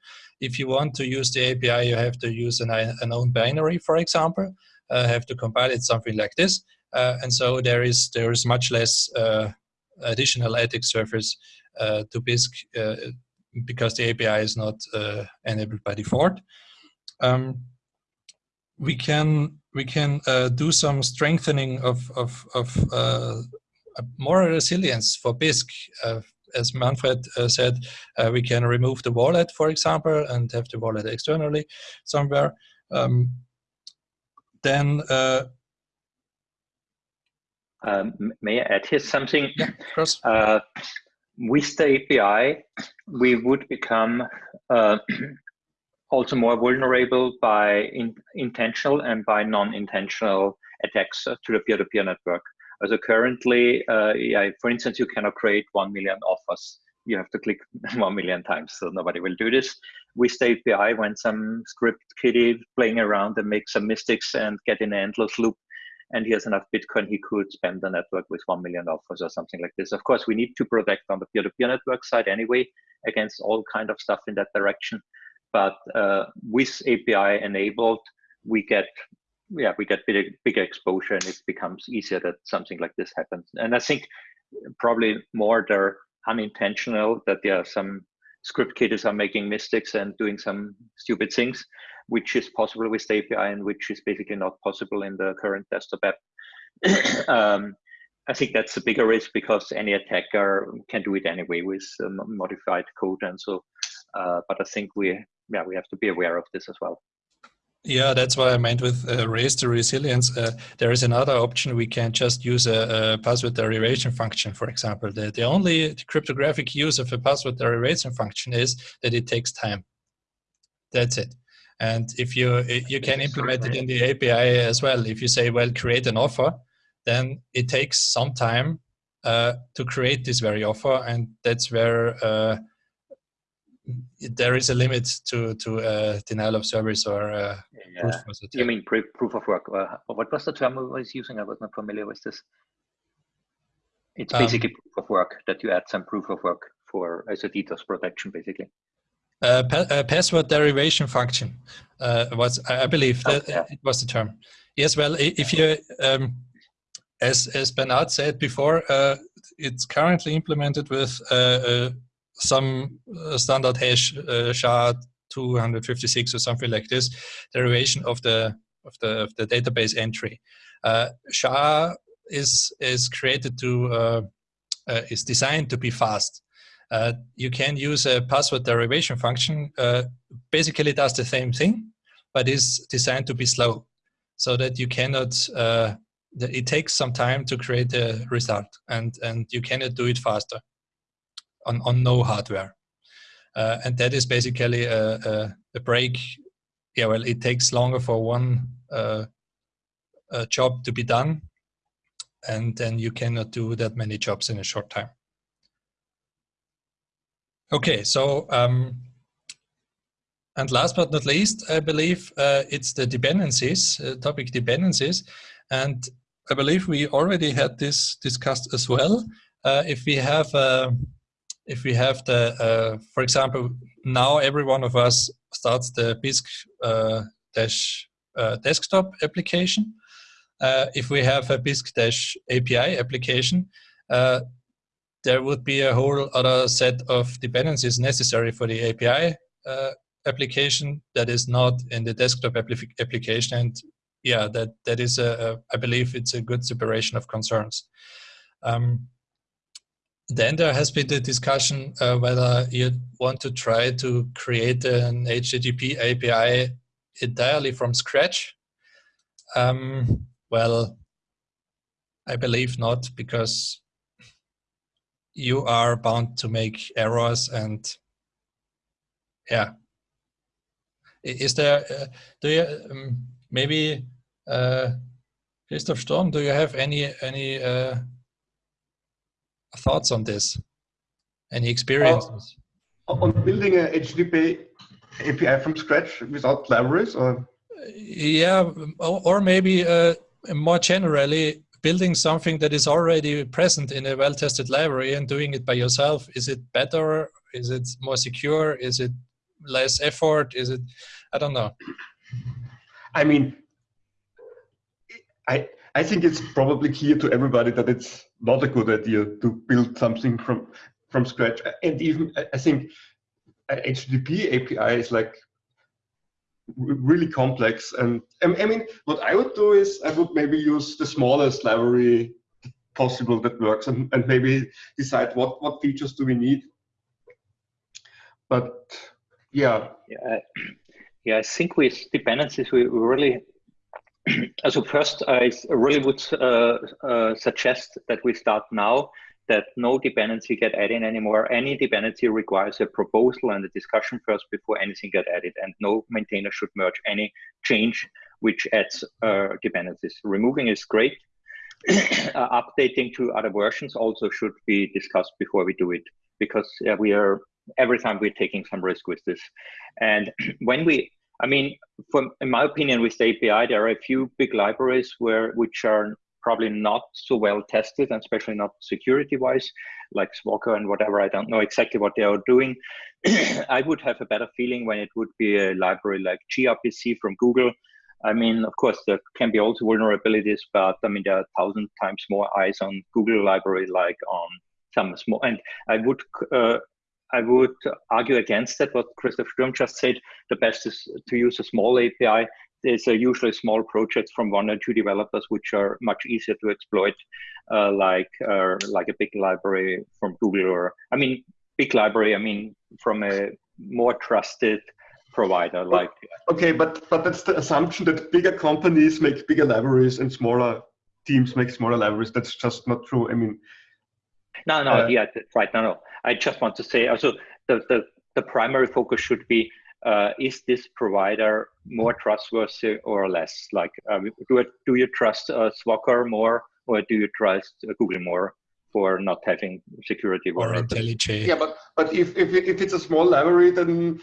If you want to use the API, you have to use an, an own binary, for example. Uh, have to compile it something like this, uh, and so there is there is much less uh, additional attack surface uh, to Bisq uh, because the API is not enabled by default. Um, we can we can do some strengthening of of, of more resilience for Bisq. Uh, as Manfred uh, said, uh, we can remove the wallet, for example, and have the wallet externally somewhere. Um, then um, may I add here something? Yeah, of course. Uh, with the API, we would become uh, also more vulnerable by in, intentional and by non-intentional attacks to the peer-to-peer -peer network. So currently, uh, yeah, for instance, you cannot create 1 million offers. You have to click 1 million times, so nobody will do this. With the API, when some script kiddie playing around and make some mistakes and get in an endless loop, and he has enough Bitcoin, he could spend the network with 1 million offers or something like this. Of course, we need to protect on the peer-to-peer -peer network side anyway against all kind of stuff in that direction. But uh, with API enabled, we get yeah, we get bigger, bigger exposure and it becomes easier that something like this happens. And I think probably more they're unintentional that there are some script kiddies are making mistakes and doing some stupid things, which is possible with API and which is basically not possible in the current desktop app. um, I think that's a bigger risk because any attacker can do it anyway with um, modified code and so. Uh, but I think we yeah we have to be aware of this as well. Yeah, that's what I meant with uh, raise the resilience. Uh, there is another option. We can just use a, a, password derivation function, for example. The, the only cryptographic use of a password derivation function is that it takes time. That's it. And if you you can implement it in the API as well. If you say, well, create an offer, then it takes some time uh, to create this very offer. And that's where uh, there is a limit to to uh, denial of service or uh, yeah. You mean proof of work? Uh, what was the term I was using? I was not familiar with this. It's um, basically um, proof of work that you add some proof of work for as a DDoS protection, basically. Uh, pa uh, password derivation function uh, was, I believe, that it was the term. Yes, well, if you, um, as as Bernard said before, uh, it's currently implemented with uh, uh, some standard hash SHA 256 or something like this, derivation of the of the of the database entry. SHA is is created to uh, uh, is designed to be fast. Uh, you can use a password derivation function. basically, does the same thing, but is designed to be slow, so that you cannot. it takes some time to create a result, and and you cannot do it faster on on no hardware. Uh, and that is basically a, a, a, break. Yeah, well, it takes longer for one uh, job to be done and then you cannot do that many jobs in a short time. Okay, so um, and last but not least, I believe uh, it's the dependencies, uh, topic dependencies, and I believe we already had this discussed as well. Uh, if we have, uh, if we have the, uh, for example, now every one of us starts the Bisq uh, dash desktop application, if we have a Bisq dash API application, there would be a whole other set of dependencies necessary for the API uh, application that is not in the desktop application. And yeah, that, that is, a, a, I believe it's a good separation of concerns. Um, then there has been the discussion uh, whether you want to try to create an HTTP API entirely from scratch. Um, well, I believe not because you are bound to make errors and yeah. Is there, uh, do you, um, maybe uh, Christoph Sturm do you have any, any uh, thoughts on this? Any experiences? Uh, on building a HTTP API from scratch without libraries or? Yeah, or, or maybe uh, more generally, building something that is already present in a well-tested library and doing it by yourself, is it better? Is it more secure? Is it less effort? Is it, I don't know. I mean, I, I think it's probably clear to everybody that it's not a good idea to build something from, from scratch. And even, I think uh, HTTP API is like really complex. And I mean, what I would do is I would maybe use the smallest library possible that works and, and maybe decide what, what features do we need. But yeah. Yeah, yeah I think with dependencies, we really, so first I really would uh, uh, suggest that we start now that no dependency get added anymore. Any dependency requires a proposal and a discussion first before anything get added, and no maintainer should merge any change which adds uh, dependencies. Removing is great. uh, updating to other versions also should be discussed before we do it, because uh, we are every time we're taking some risk with this. And when we, I mean, from in my opinion, with the API, there are a few big libraries where which are probably not so well tested, and especially not security wise, like Swagger and whatever. I don't know exactly what they are doing. I would have a better feeling when it would be a library like gRPC from Google. I mean, of course, there can be also vulnerabilities, but I mean, there are a thousand times more eyes on Google library like on some small. And I would uh, I would argue against that. What Christoph Sturm just said, the best is to use a small API there's usually small projects from one or two developers which are much easier to exploit, uh, like uh, like a big library from Google or I mean big library. I mean from a more trusted provider like. Okay, but but that's the assumption that bigger companies make bigger libraries and smaller teams make smaller libraries. That's just not true. I mean. No, no, uh, yeah, right. No, no. I just want to say also the the the primary focus should be uh, is this provider more trustworthy or less? Like, um, do, do you trust uh, Swagger more or do you trust uh, Google more? for not having security or vulnerability. IntelliJ. Yeah, but but if if if it's a small library, then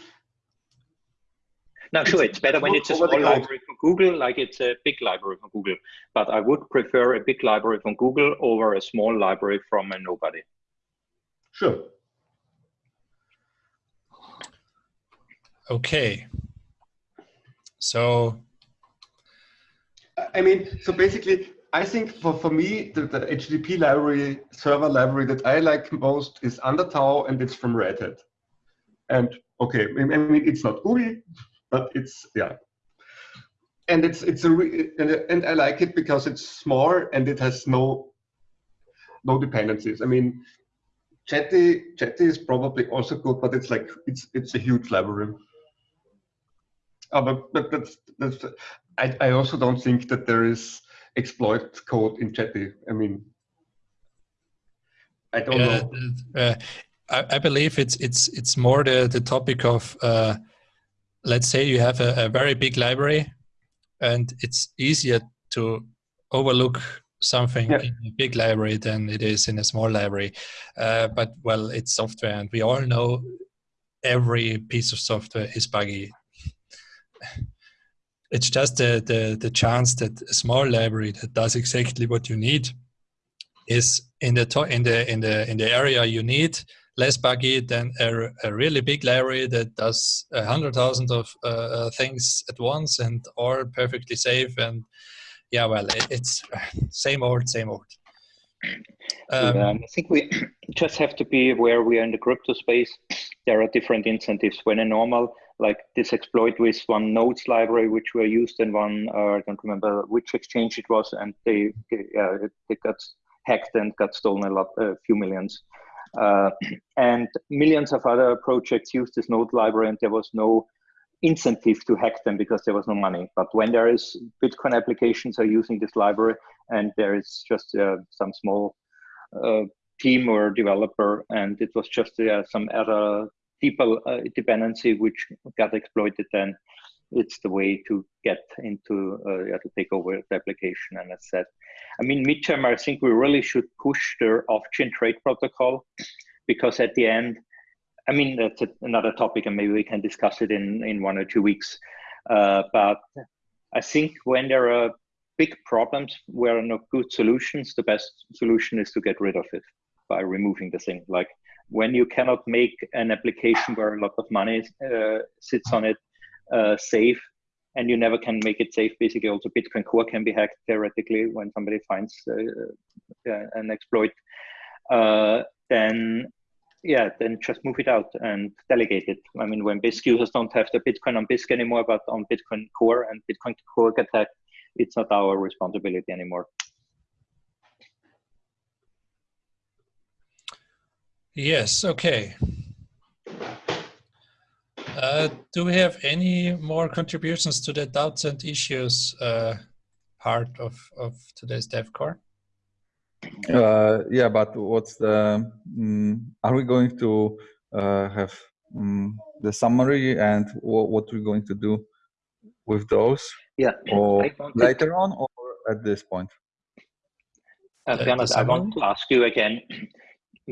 No, sure, it's better when it's a small library from Google, like it's a big library from Google. But I would prefer a big library from Google over a small library from a nobody. sure. Okay. So I mean, so basically, I think for, for me, the, the HTTP library, server library that I like most is Undertow, and it's from Red Hat. And okay, I mean, it's not GUI, but it's yeah. And it's it's a re, and, and I like it because it's small and it has no no dependencies. I mean, Jetty Jetty is probably also good, but it's like it's it's a huge library. Uh, but but that's that's I, I also don't think that there is exploit code in Jetty. I mean, I don't yeah, know. uh, I, I believe it's it's it's more the the topic of uh, let's say you have a, a very big library and it's easier to overlook something Yeah. in a big library than it is in a small library. Uh, but well, it's software, and we all know every piece of software is buggy. It's just the, the, the chance that a small library that does exactly what you need is in the in the in the in the area you need less buggy than a, a really big library that does a hundred thousand of uh, uh, things at once and all perfectly safe and yeah well it, it's same old same old um, Um, I think we just have to be aware we are in the crypto space. There are different incentives. When a normal, like this exploit with one nodes library, which were used in one, uh, I don't remember which exchange it was, and they, they, uh, got hacked and got stolen a lot, a few millions. Uh, and millions of other projects used this node library, and there was no incentive to hack them because there was no money. But when there is Bitcoin applications are using this library, and there is just uh, some small uh, team or developer, and it was just some other uh, dependency which got exploited. Then it's the way to get into uh, yeah, to take over the application. And as said, I mean, midterm, I think we really should push the off-chain trade protocol because at the end, I mean, that's a, another topic, and maybe we can discuss it in in one or two weeks. Uh, but I think when there are big problems where are no good solutions, the best solution is to get rid of it by removing the thing. Like when you cannot make an application where a lot of money uh, sits on it uh, safe, and you never can make it safe. Basically, also Bitcoin Core can be hacked theoretically when somebody finds uh, uh, an exploit. Uh, then yeah, then just move it out and delegate it. I mean, when Bisq users don't have the Bitcoin on Bisq anymore, but on Bitcoin Core and Bitcoin Core get hacked, it's not our responsibility anymore. Yes okay uh, do we have any more contributions to the doubts and issues uh, part of, of today's DevCore? Uh, yeah, but what's the? Um, are we going to uh, have um, the summary and what we're going to do with those, Yeah, or later on, or at this point? Uh, The- Bernard, the I want to ask you again,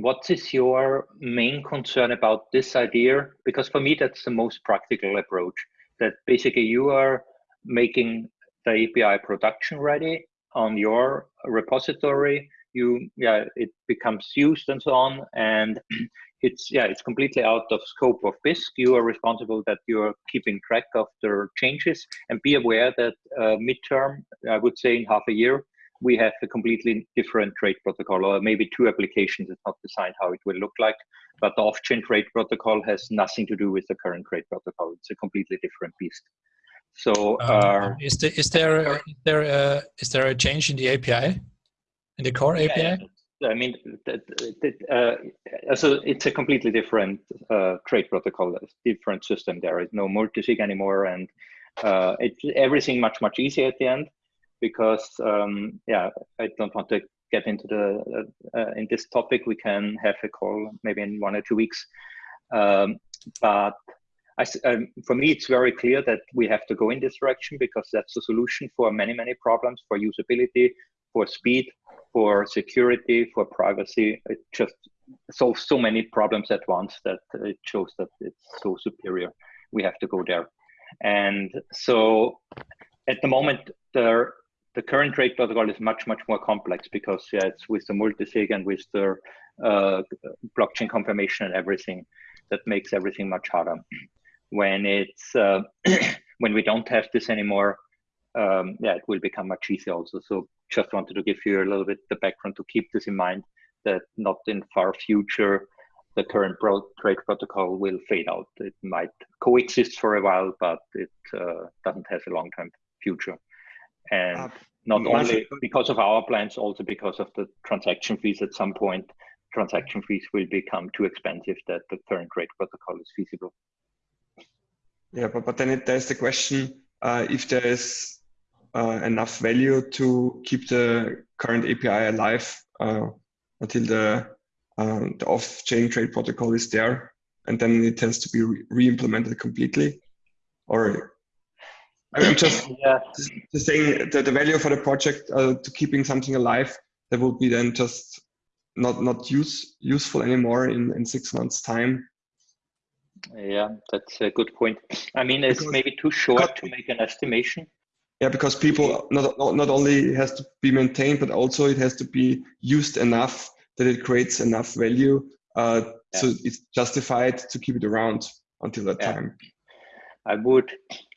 what is your main concern about this idea? Because for me, that's the most practical approach, that basically you are making the API production ready on your repository, you, yeah, it becomes used and so on, and it's, yeah, it's completely out of scope of Bisq. You are responsible that you are keeping track of the changes and be aware that uh, midterm, I would say in half a year, we have a completely different trade protocol or maybe two applications. It's not designed how it will look like, but the off-chain trade protocol has nothing to do with the current trade protocol. It's a completely different beast. So uh, Um, is there is there a, is there a, is there a change in the API, in the core API? yeah, I mean, that, that, uh, so it's a completely different uh, trade protocol, a different system. There is no multisig anymore, and uh, it's everything much much easier at the end because um, yeah, I don't want to get into the uh, in this topic. We can have a call maybe in one or two weeks, um, but. I, um, for me, it's very clear that we have to go in this direction because that's the solution for many, many problems for usability, for speed, for security, for privacy. It just solves so many problems at once that it shows that it's so superior. We have to go there. And so at the moment, the, the current trade protocol is much, much more complex because yeah, it's with the multisig and with the uh, blockchain confirmation and everything that makes everything much harder. When it's uh, when we don't have this anymore, um, yeah, it will become much easier also. So just wanted to give you a little bit the background to keep this in mind that not in far future the current trade protocol will fade out. It might coexist for a while, but it uh, doesn't have a long-term future. And uh, not only because of our plans, also because of the transaction fees at some point, transaction fees will become too expensive that the current trade protocol is feasible. Yeah, but, but then it, there's the question uh, if there is uh, enough value to keep the current API alive uh, until the um, the off-chain trade protocol is there, and then it tends to be re-implemented completely. Or I'm just, yeah. just saying that the value for the project uh, to keeping something alive that will be then just not not use useful anymore in in six months time. Yeah, that's a good point. I mean, it's because, maybe too short to make an estimation. Yeah, because people not not only has to be maintained, but also it has to be used enough that it creates enough value uh, yeah. so it's justified to keep it around until that yeah. time. I would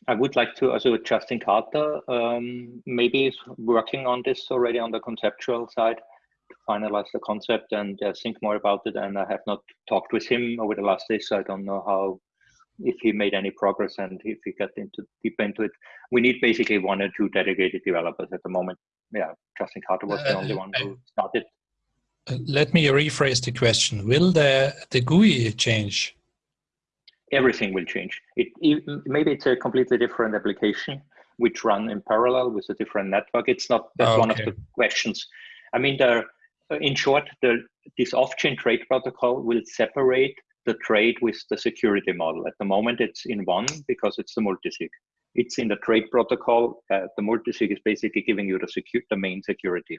I would like to also Justin Carter um, maybe is working on this already on the conceptual side to finalize the concept and uh, think more about it. And I have not talked with him over the last days, so I don't know how if he made any progress and if he got into deep into it. We need basically one or two dedicated developers at the moment. Yeah, Justin Carter was the uh, only one who started. Uh, let me rephrase the question. Will the the GUI change? Everything will change. It, it maybe it's a completely different application which run in parallel with a different network. It's not that's okay. one of the questions. I mean, the in short, the this off-chain trade protocol will separate the trade with the security model. At the moment, it's in one because it's the multisig. It's in the trade protocol. Uh, the multisig is basically giving you the, secure, the main security.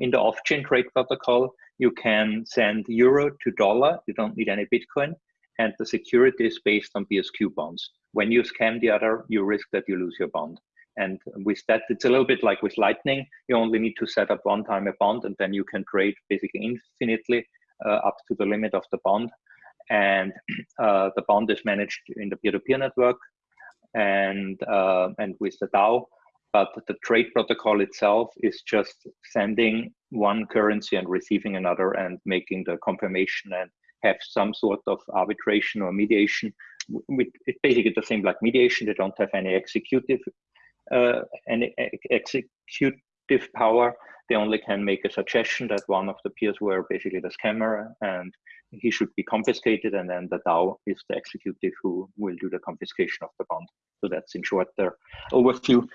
In the off-chain trade protocol, you can send euro to dollar. You don't need any Bitcoin. And the security is based on BSQ bonds. When you scam the other, you risk that you lose your bond. And with that, it's a little bit like with Lightning. You only need to set up one time a bond, and then you can trade basically infinitely uh, up to the limit of the bond and uh, the bond is managed in the peer-to-peer network and uh, and with the DAO. But the trade protocol itself is just sending one currency and receiving another and making the confirmation and have some sort of arbitration or mediation. It's basically the same like mediation. They don't have any executive uh, any executive power. They only can make a suggestion that one of the peers were basically the scammer and he should be confiscated and then the DAO is the executive who will do the confiscation of the bond. So that's in short the overview.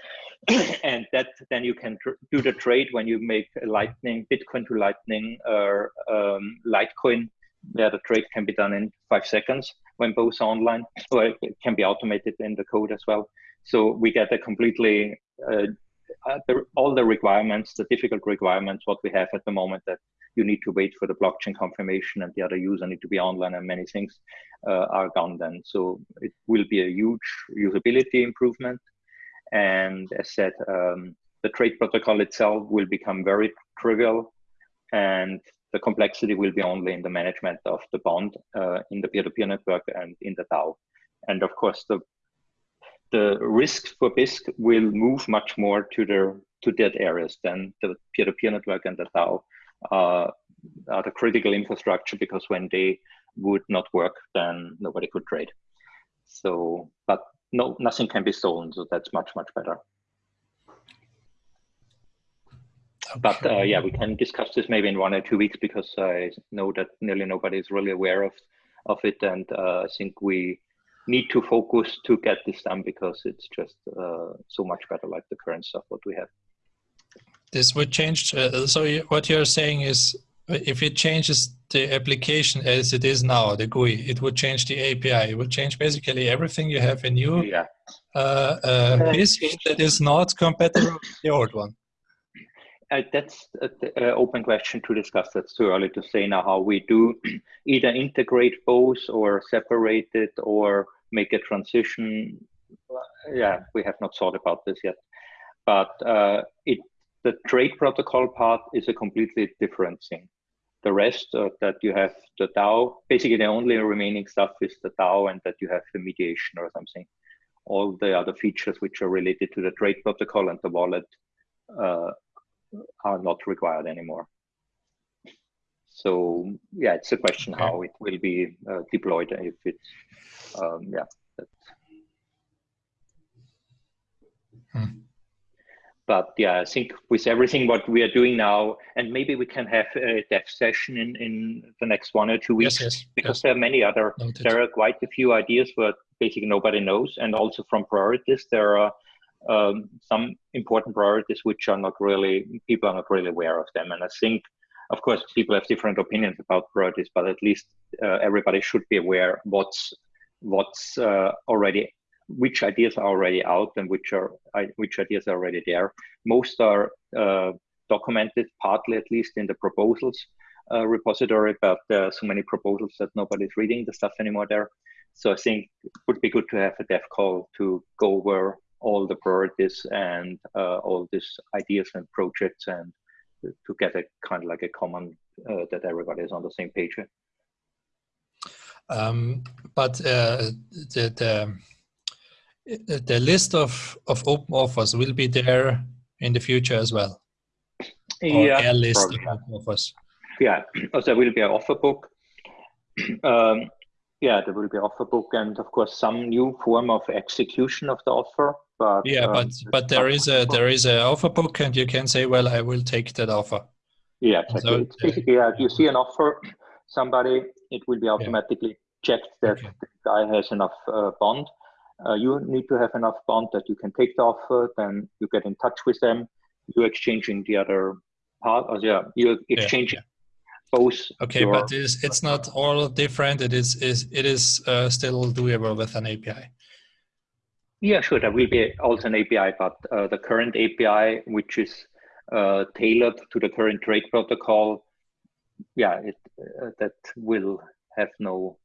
and that then you can do the trade when you make a Lightning, Bitcoin to Lightning or um, Litecoin, where the trade can be done in five seconds when both are online, or it can be automated in the code as well. So we get a completely uh, uh, all the requirements, the difficult requirements, what we have at the moment that you need to wait for the blockchain confirmation and the other user need to be online and many things uh, are gone then. So it will be a huge usability improvement. And as said, um, the trade protocol itself will become very trivial and the complexity will be only in the management of the bond uh, in the peer-to-peer -peer network and in the DAO. And of course, the the risk for Bisq will move much more to the to that areas than the peer-to-peer -peer network and the DAO uh, are the critical infrastructure because when they would not work, then nobody could trade. So, but no, nothing can be stolen, so that's much much better. Okay. But uh, yeah, we can discuss this maybe in one or two weeks because I know that nearly nobody is really aware of of it, and uh, I think we need to focus to get this done because it's just uh, so much better like the current stuff what we have. This would change. Uh, so what you're saying is if it changes the application as it is now, the GUI, it would change the API. It would change basically everything you have in new yeah. uh, uh, that is not compatible with the old one. Uh, that's an open question to discuss. That's too early to say now how we do either integrate both or separate it or make a transition. Yeah, we have not thought about this yet. But uh, it the trade protocol part is a completely different thing. The rest uh, that you have the DAO, basically the only remaining stuff is the DAO and that you have the mediation or something. All the other features which are related to the trade protocol and the wallet uh, are not required anymore. So yeah, it's a question okay. how it will be uh, deployed if it's um, yeah. Hmm. But yeah, I think with everything what we are doing now, and maybe we can have a dev session in, in the next one or two weeks, yes, yes, because yes. there are many other, Noted. there are quite a few ideas but basically nobody knows. And also from priorities, there are um, some important priorities which are not really people are not really aware of them. And i think of course people have different opinions about priorities but at least uh, everybody should be aware what's what's uh, already which ideas are already out and which are which ideas are already there. Most are uh, documented partly at least in the proposals uh, repository but there are so many proposals that nobody's reading the stuff anymore there. So i think it would be good to have a dev call to go over all the priorities and uh, all these ideas and projects and to get a kind of like a common uh, that everybody is on the same page um, but uh, the, the, the list of of open offers will be there in the future as well? Yeah a list of open offers? Yeah so there will be an offer book. Um, yeah there will be offer book and of course some new form of execution of the offer but yeah um, but but there is a there is a offer book and you can say well i will take that offer yeah exactly. So, it's basically yeah you see an offer somebody it will be automatically yeah. checked that okay. the guy has enough uh, bond uh, you need to have enough bond that you can take the offer then you get in touch with them you're exchanging the other part or yeah you're exchanging yeah, both okay your, but it's, it's not all different it is is it is uh, still doable with an api yeah, sure. There will be also an API, but uh, the current API, which is uh, tailored to the current trade protocol, yeah, it, uh, that will have no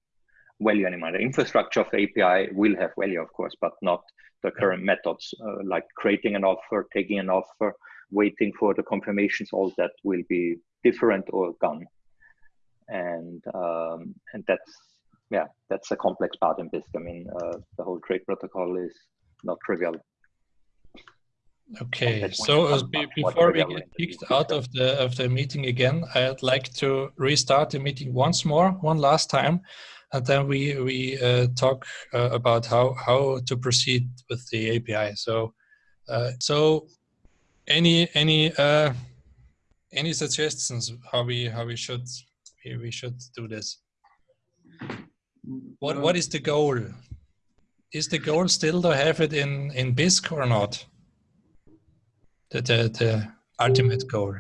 value anymore. The infrastructure of the API will have value, of course, but not the current methods uh, like creating an offer, taking an offer, waiting for the confirmations. All that will be different or gone, and um, and that's yeah, that's a complex part in Bisq. I mean, uh, the whole trade protocol is not trivial. Okay, so uh, before we get kicked out of the of the meeting again, I'd like to restart the meeting once more, one last time, and then we we uh, talk uh, about how how to proceed with the API. So, uh, so any any uh, any suggestions how we how we should we should do this? What what is the goal? Is the goal still to have it in in Bisq or not? The the, the ultimate goal.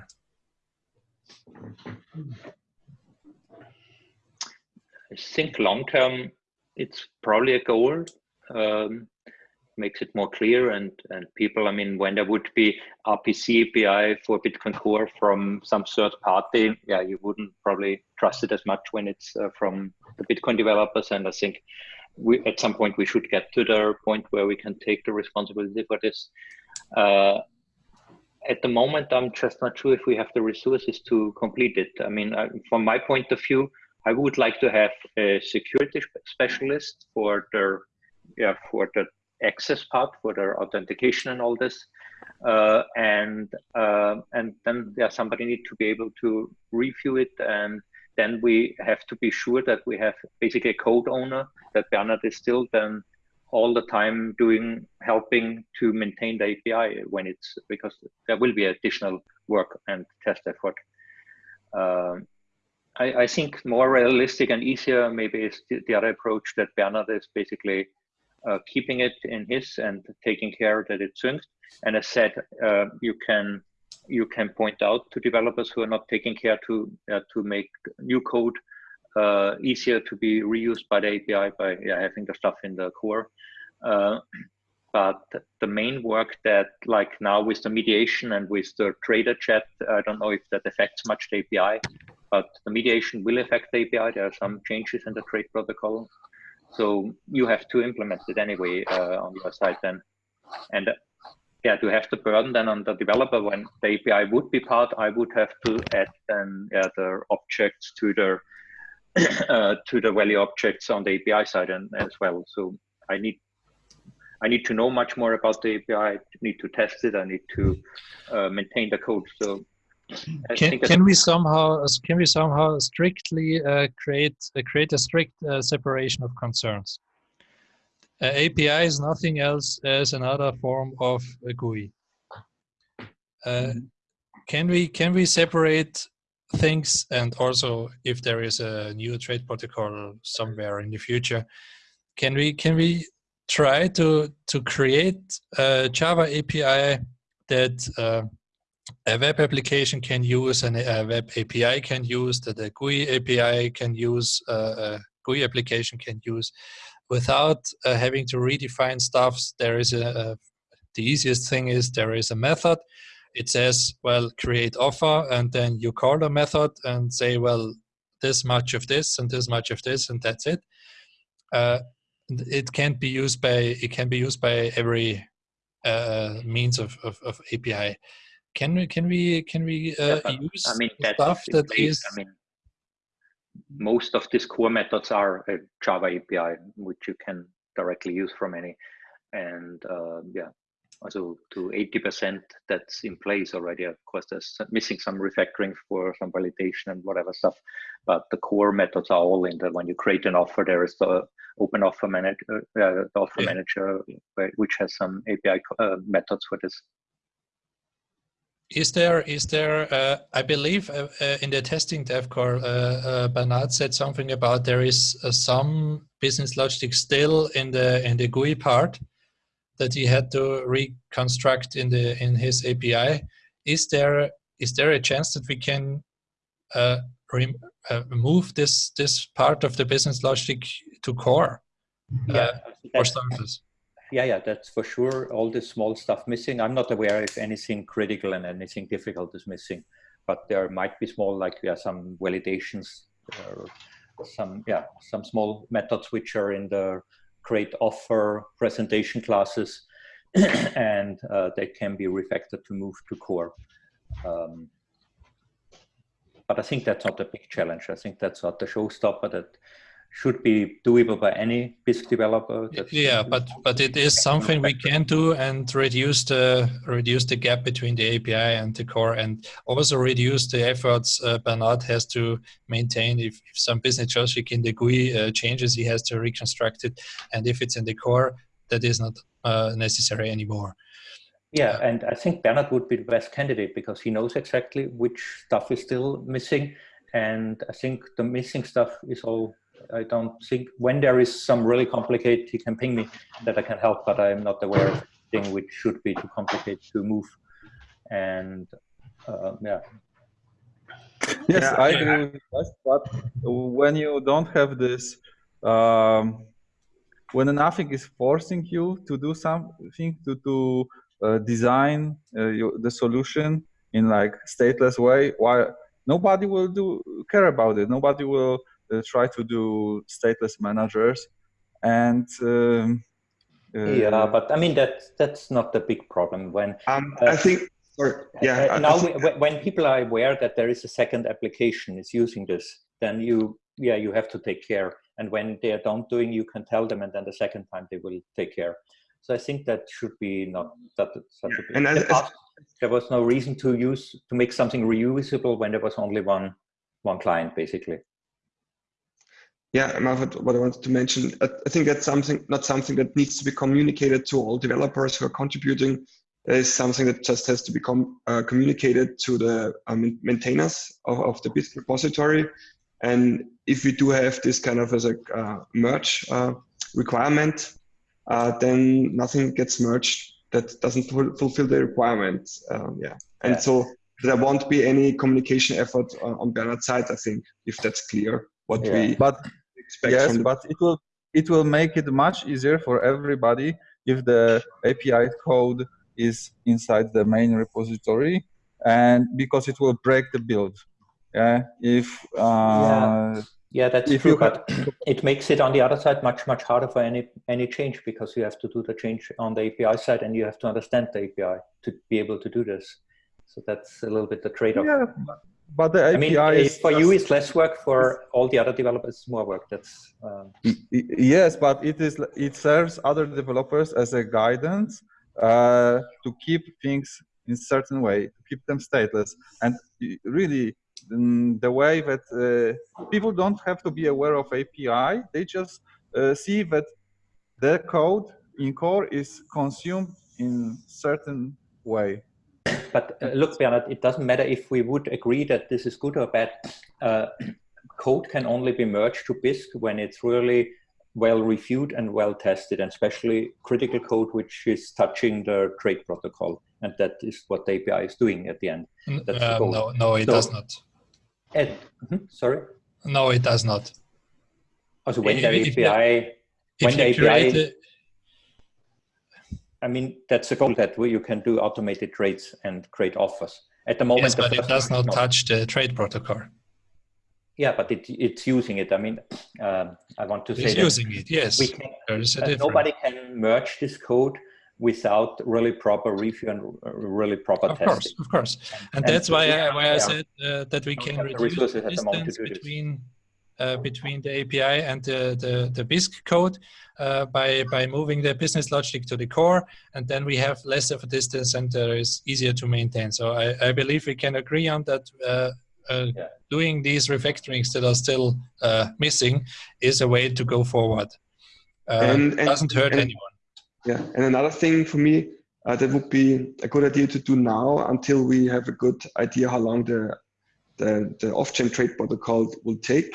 I think long term, it's probably a goal. Um, makes it more clear and and people. I mean, when there would be RPC API for Bitcoin Core from some third party, yeah, you wouldn't probably trust it as much when it's uh, from the Bitcoin developers. And I think we at some point we should get to the point where we can take the responsibility for this. Uh, at the moment, I'm just not sure if we have the resources to complete it. I mean, uh, from my point of view, I would like to have a security specialist for the yeah for the access part for the authentication and all this. Uh, and uh, and then yeah, somebody need to be able to review it and then we have to be sure that we have basically a code owner that Bernard is still then all the time doing helping to maintain the API when it's because there will be additional work and test effort. Uh, I, I, think more realistic and easier maybe is the, the other approach that Bernard is basically keeping it in his and taking care that it's synced. And as said, uh, you can you can point out to developers who are not taking care to uh, to make new code uh, easier to be reused by the API by yeah, having the stuff in the core. Uh, but the main work that like now with the mediation and with the trader chat, I don't know if that affects much the API, but the mediation will affect the API. There are some changes in the trade protocol. So you have to implement it anyway uh, on your side then. And uh, yeah, to have the burden then on the developer when the API would be part, I would have to add then yeah, the objects to the uh, to the value objects on the API side and as well. So I need I need to know much more about the API. I need to test it. I need to uh, maintain the code. So can, can we somehow can we somehow strictly uh, create uh, create a strict uh, separation of concerns? Uh, API is nothing else as another form of a GUI. Uh, can we can we separate things and also if there is a new trade protocol somewhere in the future, can we can we try to to create a Java API that uh, a web application can use and a web API can use, that a GUI API can use, uh, a GUI application can use, without uh, having to redefine stuff. There is a, a, the easiest thing is there is a method. It says, well, create offer, and then you call the method and say, well, this much of this and this much of this, and that's it. Uh, it can't be used by it can be used by every uh, means of, of, of API. Can we can we can we uh, yeah, use I mean, stuff that is? I mean, most of these core methods are a Java API, which you can directly use from any, and uh, yeah, also to 80% that's in place already. Of course, there's missing some refactoring for some validation and whatever stuff, but the core methods are all in there. When you create an offer, there is the open offer manager, uh, offer yeah. manager, which has some API uh, methods for this. Is there, is there, uh, I believe uh, uh, in the testing dev core, uh, uh, Bernard said something about there is uh, some business logic still in the in the GUI part that he had to reconstruct in the in his API. Is there is there a chance that we can remove this this part of the business logic to core yeah, for starters? Yeah, yeah, that's for sure. All this small stuff missing. I'm not aware if anything critical and anything difficult is missing, but there might be small, like yeah, some validations, or some yeah, some small methods which are in the create offer presentation classes, and uh, they can be refactored to move to core. Um, but I think that's not a big challenge. I think that's not the showstopper. That should be doable by any Bisq developer. That's yeah, but but it is something we can do and reduce the reduce the gap between the API and the core, and also reduce the efforts uh, Bernard has to maintain. If, if some business logic in the GUI uh, changes, he has to reconstruct it, and if it's in the core, that is not uh, necessary anymore. Yeah, and I think Bernard would be the best candidate because he knows exactly which stuff is still missing, and I think the missing stuff is all I don't think when there is some really complicated, he can ping me that I can help, but I'm not aware of anything which should be too complicated to move. And uh, yeah. Yes, yeah, I agree with that. But when you don't have this, um, when nothing is forcing you to do something, to, to uh, design uh, your, the solution in like stateless way, why nobody will do care about it. Nobody will uh, try to do stateless managers and um, uh, yeah but i mean that's that's not the big problem when um, i think or, yeah uh, now think, when people are aware that there is a second application is using this then you yeah you have to take care. And when they don't doing you can tell them and then the second time they will take care. So i think that should be not that such a big and as, as, there was no reason to use to make something reusable when there was only one one client basically yeah, what I wanted to mention, I think that's something, not something that needs to be communicated to all developers who are contributing. It is something that just has to become uh, communicated to the um, maintainers of, of the Bisq repository. And if we do have this kind of as a uh, merge uh, requirement, uh, then nothing gets merged that doesn't fulfill the requirement. Um, yeah, and yeah. so there won't be any communication effort on, on Bernard's side. I think if that's clear, what yeah. we but yes, but it will it will make it much easier for everybody if the API code is inside the main repository, and because it will break the build. Yeah, if uh, yeah. Yeah, that's if true, but it makes it on the other side much, much harder for any any change because you have to do the change on the API side and you have to understand the API to be able to do this. So that's a little bit the trade-off. Yeah, but the API I mean, is for you it's less work. For all the other developers, more work. That's um... yes, but it is it serves other developers as a guidance uh, to keep things in certain way, to keep them stateless, and really the way that uh, people don't have to be aware of API, they just uh, see that their code in core is consumed in certain way. But uh, look, Bernard, it doesn't matter if we would agree that this is good or bad. Uh, code can only be merged to Bisq when it's really well reviewed and well tested, and especially critical code which is touching the trade protocol. And that is what the API is doing at the end. Um, no, no, it so, does not. Mm -hmm, sorry? No, it does not. Also when the if, API, when the API, I mean, that's a goal that you can do automated trades and create offers. At the moment, yes, but it does not touch the trade protocol. Yeah, but it, it's using it. I mean, um, I want to it's say it's using it. Yes, we can, uh, nobody can merge this code without really proper review and really proper of testing. Course, of course, and, and that's why I, why I said uh, that we can reduce the distance between uh, between the API and the the, the Bisq code uh, by by moving the business logic to the core, and then we have less of a distance and uh, it's easier to maintain. So I, I believe we can agree on that. Uh, uh, yeah. Doing these refactorings that are still missing is a way to go forward. and, and doesn't hurt and, anyone. Yeah, and another thing for me uh, that would be a good idea to do now until we have a good idea how long the the, the off-chain trade protocol will take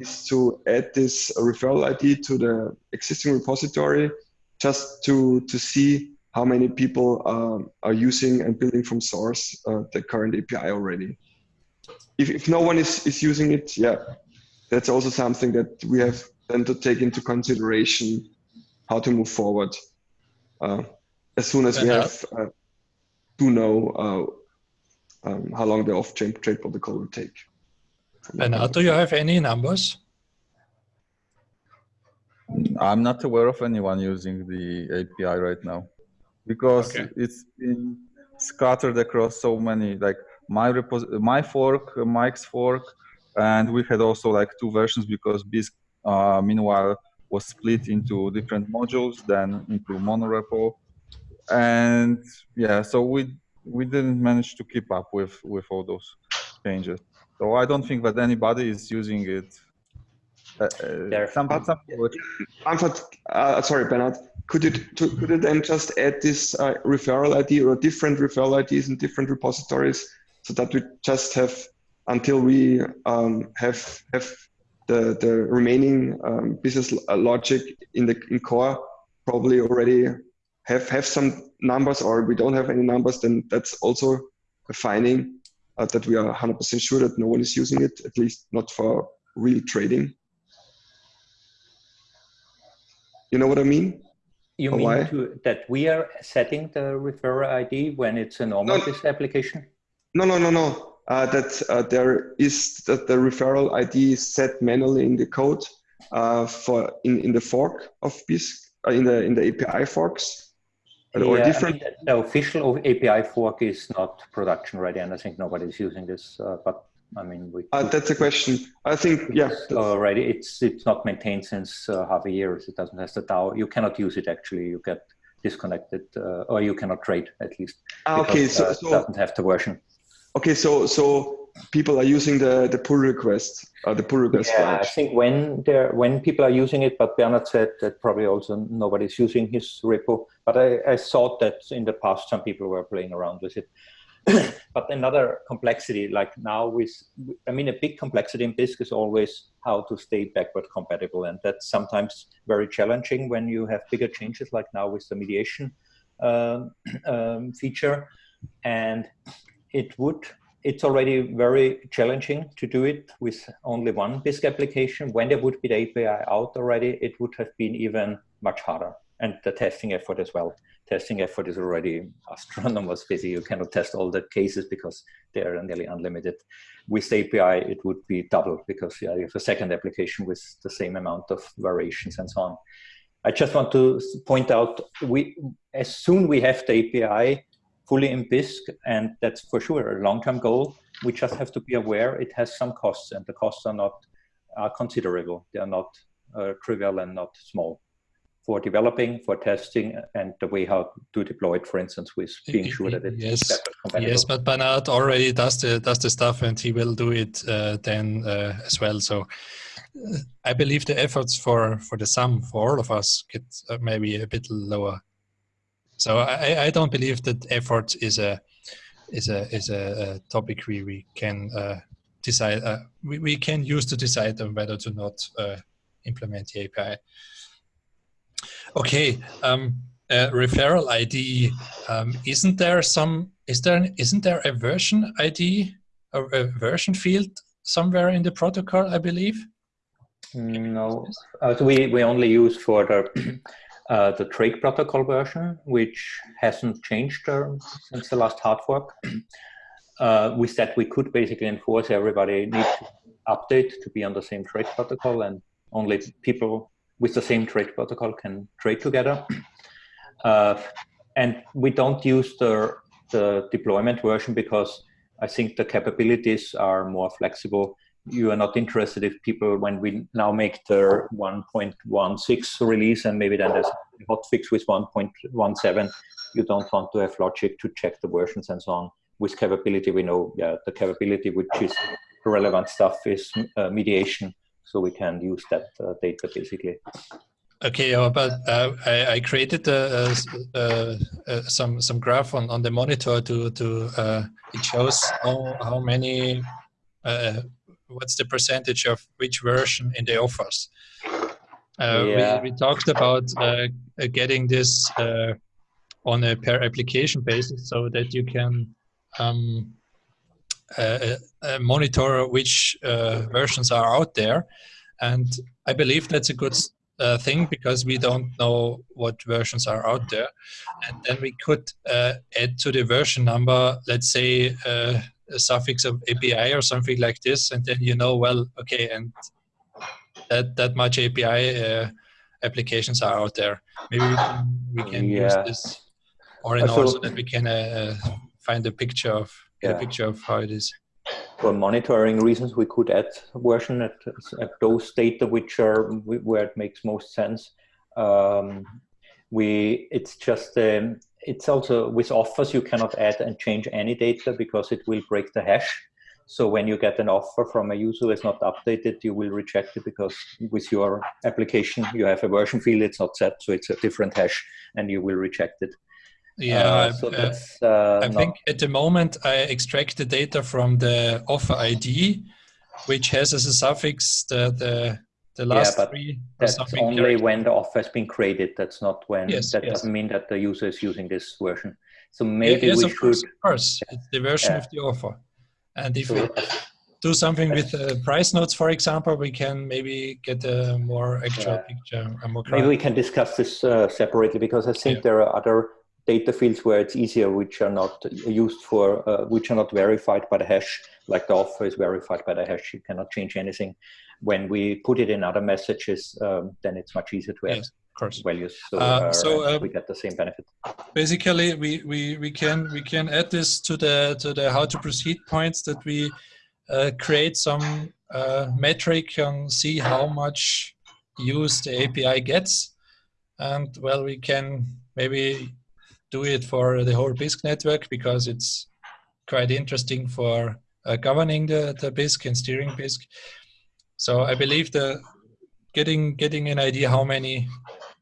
is to add this referral ID to the existing repository just to to see how many people um, are using and building from source uh, the current API already. If, if no one is, is using it, yeah, that's also something that we have then to take into consideration how to move forward uh, as soon as we have uh, to know uh, um, how long the off-chain trade protocol will take. And do you have any numbers? I'm not aware of anyone using the API right now because okay. it's been scattered across so many like my repos my fork, Mike's fork, and we had also like two versions because Bisq uh, meanwhile was split into different modules, then into monorepo. And yeah, so we we didn't manage to keep up with with all those changes. So I don't think that anybody is using it. Uh, uh some, some Manfred, uh, sorry, Bernard. Could you to, could you then just add this uh, referral ID or different referral IDs in different repositories so that we just have until we um, have have the, the remaining um, business uh, logic in the in core probably already have, have some numbers or we don't have any numbers, then that's also a finding uh, that we are 100% sure that no one is using it, at least not for real trading. You know what I mean? You or mean to, that we are setting the referrer ID when it's a normal no, application? No, no, no, no uh, that uh, there is that the referral ID is set manually in the code uh, for in, in the fork of Bisq uh, in the in the API forks or different. I mean, the official API fork is not production ready, and I think nobody's using this. Uh, but I mean, we. Uh, that's a question. I think yeah. Already, it's it's not maintained since half a year. It doesn't have the DAO. You cannot use it actually. You get disconnected, or you cannot trade at least. Ah, okay, so, so it doesn't have the version. Okay, so so people are using the the pull request, uh, the pull request. Yeah, branch. I think when there when people are using it, but Bernard said that probably also nobody's using his repo. But I, I thought that in the past some people were playing around with it. but another complexity, like now with, I mean, a big complexity in Bisq is always how to stay backward compatible. And that's sometimes very challenging when you have bigger changes, like now with the mediation um, um, feature. And it would it's already very challenging to do it with only one Bisq application. When there would be the API out already, it would have been even much harder and the testing effort as well. Testing effort is already astronomous busy. You cannot test all the cases because they are nearly unlimited. With API, it would be double because yeah, you have a second application with the same amount of variations and so on. I just want to point out, we as soon we have the API fully in Bisq, and that's for sure a long-term goal, we just have to be aware it has some costs, and the costs are not are considerable. They are not uh, trivial and not small for developing, for testing, and the way how to deploy it, for instance, with being sure that it's yes, yes. But Bernard already does the does the stuff, and he will do it uh, then uh, as well. So uh, I believe the efforts for for the sum for all of us get uh, maybe a bit lower. So I, I don't believe that effort is a is a is a, topic we we can uh, decide uh, we, we can use to decide on whether to not implement the API. Okay, um, uh, referral ID. Um, isn't there some? Is there? Isn't there a version ID, a, a version field somewhere in the protocol? I believe. No, uh, we we only use for the uh, the trade protocol version, which hasn't changed uh, since the last hard fork. Uh, with that, we could basically enforce everybody need to update to be on the same trade protocol, and only people with the same trade protocol can trade together. Uh, and we don't use the, the deployment version because I think the capabilities are more flexible. You are not interested if people, when we now make the 1.16 release and maybe then there's a hotfix with 1.17, you don't want to have logic to check the versions and so on. With capability, we know yeah, the capability which is relevant stuff is uh, mediation so we can use that uh, data basically. Okay, uh, but uh, I, I, created uh, uh, uh, some some graph on, on the monitor to to it shows how how many what's the percentage of which version in the offers. Yeah. We, we talked about getting this on a per application basis so that you can um, uh, uh, monitor which uh, versions are out there. And I believe that's a good uh, thing because we don't know what versions are out there. And then we could uh, add to the version number, let's say uh, a suffix of API or something like this. And then you know, well, okay, and that, that much API applications are out there. Maybe we can, we can yeah. use this or in order so that we can find a picture of yeah. a picture of how it is. For monitoring reasons, we could add version at, at those data which are where it makes most sense. Um, we it's just um, it's also with offers you cannot add and change any data because it will break the hash. So when you get an offer from a user is not updated, you will reject it because with your application you have a version field, it's not set, so it's a different hash, and you will reject it. Yeah, uh, so uh, uh, I think at the moment I extract the data from the offer ID, which has as a suffix the the, the last yeah, three. That's only character. when the offer has been created. That's not when. Yes, that yes. doesn't mean that the user is using this version. So maybe yes, we of should. Course, of course, it's the version yeah. of the offer, and if so, we do something with uh, price nodes, for example, we can maybe get a more actual yeah. picture. More maybe we can discuss this uh, separately because I think there are other data fields where it's easier, which are not used for, uh, which are not verified by the hash, like the offer is verified by the hash, you cannot change anything. When we put it in other messages, um, then it's much easier to add yes, of course. values. So, uh, so uh, we get the same benefit. Basically, we, we, we can we can add this to the to the how to proceed points that we uh, create some uh, metric and see how much use the API gets, and well, we can maybe do it for the whole Bisq network because it's quite interesting for uh, governing the, the Bisq and steering Bisq. So I believe the getting getting an idea how many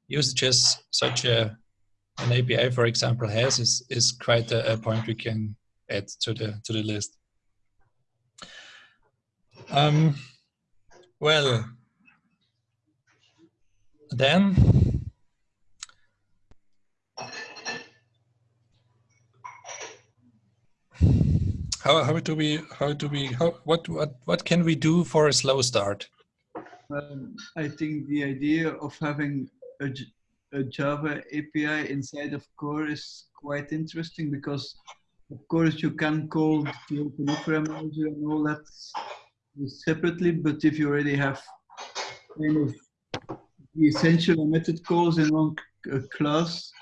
usages such a an API, for example, has is is quite a, a point we can add to the to the list. Um, well, then How, how do we, how do we, how, what, what, what can we do for a slow start? Um, I think the idea of having a, a Java API inside of core is quite interesting because of course you can call the open offer and all that separately, but if you already have kind of the essential method calls in one class,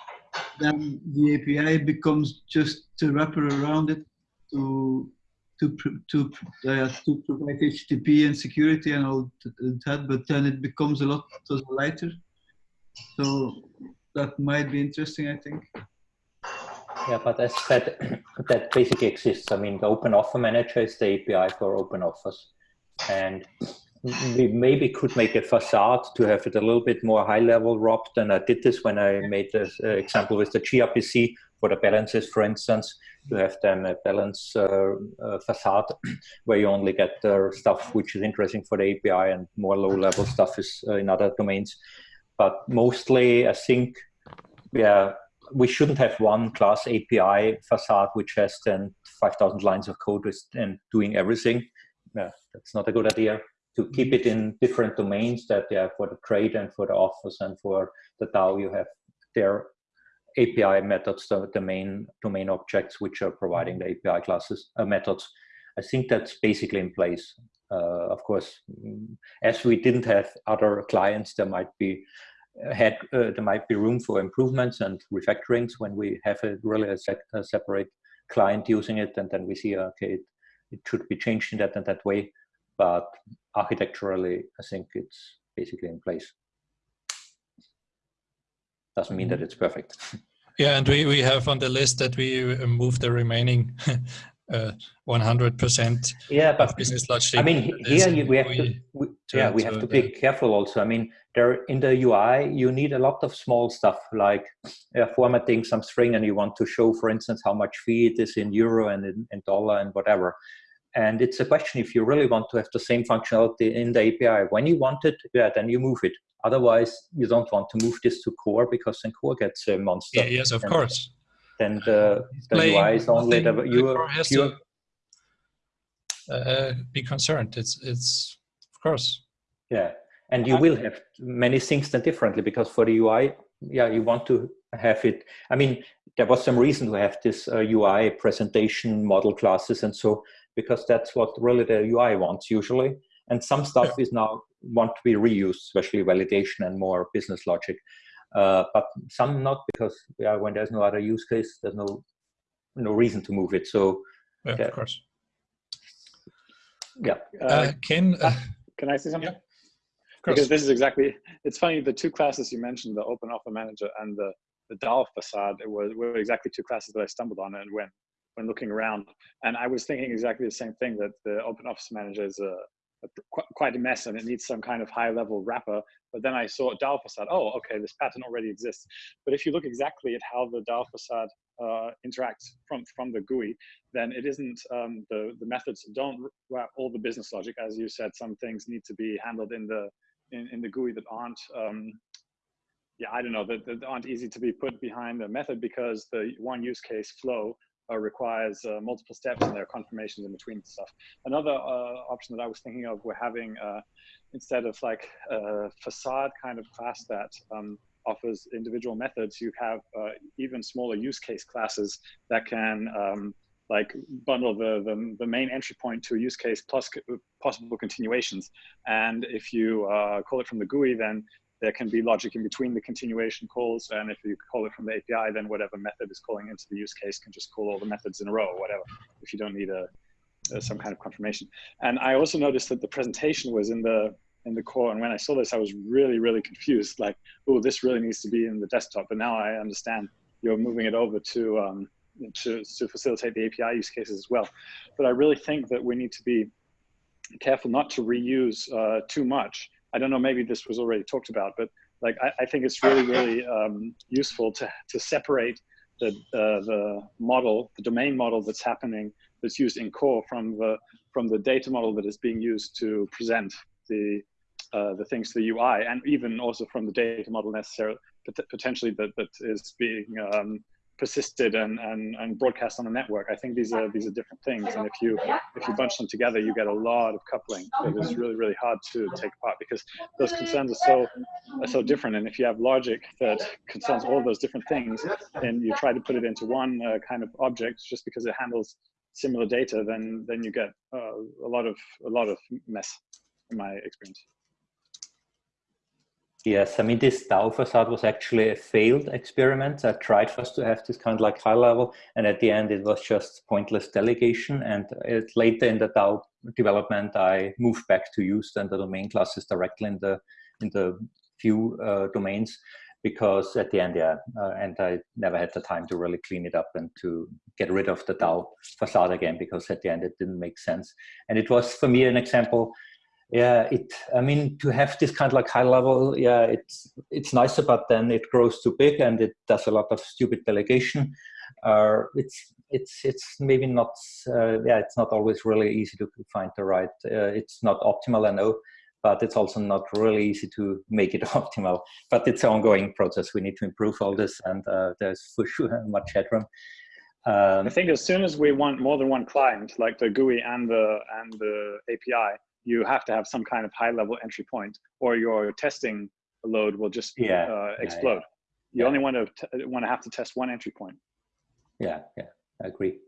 then the API becomes just a wrapper around it to to to uh, to provide HTTP and security and all that, but then it becomes a lot lighter. So that might be interesting, I think. Yeah, but as said, that basically exists. I mean, the Open Offer Manager is the API for open offers. And we maybe could make a facade to have it a little bit more high level wrapped. than I did this when I made this uh, example with the gRPC for the balances, for instance, to have them a balance uh, uh, facade where you only get the stuff which is interesting for the API and more low level stuff is uh, in other domains. But mostly, I think, yeah, we shouldn't have one class API facade which has then 5,000 lines of code and doing everything. Yeah, that's not a good idea. To keep it in different domains that yeah, for the trade and for the office and for the DAO, you have their API methods, the, the main domain objects which are providing the API classes uh, methods. I think that's basically in place. Uh, of course, mm, as we didn't have other clients, there might be uh, had uh, there might be room for improvements and refactorings when we have a really a, a separate client using it, and then we see okay, it, it should be changed in that and that way. But architecturally, I think it's basically in place. Doesn't mean that mm-hmm. it's perfect. Yeah, and we, we have on the list that we uh, move the remaining 100% uh, yeah, but business logic. I mean, here you, we have we, to, we, yeah, we have to be careful also. I mean, there in the UI, you need a lot of small stuff like uh, formatting some string and you want to show, for instance, how much fee it is in euro and in, in dollar and whatever. And it's a question if you really want to have the same functionality in the API. When you want it, yeah, then you move it. Otherwise, you don't want to move this to core because then core gets a monster. Yeah, yes, of and, course then the, the UI is only the you has to uh, be concerned. It's it's of course. Yeah, and you will have many things done differently because for the UI, yeah, you want to have it. I mean, there was some reason to have this uh, UI presentation model classes and so because that's what really the UI wants usually. And some stuff yeah. is now want to be reused, especially validation and more business logic. Uh, but some not because yeah, when there's no other use case, there's no no reason to move it. So yeah, yeah. of course. Yeah. Uh, uh Ken, uh, can I say something? Yeah. Because this is exactly. It's funny the two classes you mentioned, the Open Offer Manager and the the DAO facade, it was were exactly two classes that I stumbled on and when when looking around. And I was thinking exactly the same thing that the Open Offer Manager is a quite a mess and it needs some kind of high level wrapper. But then I saw DAO facade, oh, okay, this pattern already exists. But if you look exactly at how the DAO facade uh, interacts from, from the GUI, then it isn't, um, the, the methods don't wrap all the business logic. As you said, some things need to be handled in the, in, in the GUI that aren't, um, yeah, I don't know, that, that aren't easy to be put behind the method because the one use case flow uh, requires uh, multiple steps and there are confirmations in between stuff. Another uh, option that I was thinking of, we're having uh, instead of like a facade kind of class that um, offers individual methods, you have uh, even smaller use case classes that can um, like bundle the, the, the, main entry point to a use case plus possible continuations. And if you uh, call it from the GUI, then there can be logic in between the continuation calls. And if you call it from the API, then whatever method is calling into the use case can just call all the methods in a row or whatever, if you don't need a, a some kind of confirmation. And I also noticed that the presentation was in the in the core. And when I saw this, I was really, really confused. Like, oh, this really needs to be in the desktop. But now I understand you're moving it over to um, to, to facilitate the API use cases as well. But I really think that we need to be careful not to reuse uh, too much I don't know, maybe this was already talked about, but like I, I think it's really, really um, useful to, to separate the, uh, the model, the domain model that's happening, that's used in core from the, from the data model that is being used to present the, uh, the things to the UI, and even also from the data model necessarily, potentially that, that is being um, persisted and, and, and broadcast on a network. I think these are these are different things, and if you if you bunch them together, you get a lot of coupling that is really really hard to take apart because those concerns are so are so different. And if you have logic that concerns all those different things, and you try to put it into one uh, kind of object just because it handles similar data, then then you get uh, a lot of a lot of mess, in my experience. Yes, I mean, this DAO facade was actually a failed experiment. I tried first to have this kind of like high level, and at the end it was just pointless delegation. And it, later in the DAO development, I moved back to use then the domain classes directly in the in the few uh, domains because at the end, yeah, uh, and I never had the time to really clean it up and to get rid of the DAO facade again because at the end it didn't make sense. And it was for me an example yeah it i mean to have this kind of like high level yeah it's it's nicer but then it grows too big and it does a lot of stupid delegation. Uh, it's it's it's maybe not uh, yeah it's not always really easy to find the right uh, it's not optimal i know but it's also not really easy to make it optimal. But it's an ongoing process. We need to improve all this and uh, there's for sure much headroom. Um, I think as soon as we want more than one client, like the GUI and the and the API, you have to have some kind of high level entry point or your testing load will just yeah, uh, explode. Yeah, yeah. You only want to want to have to test one entry point. Yeah, yeah, I agree.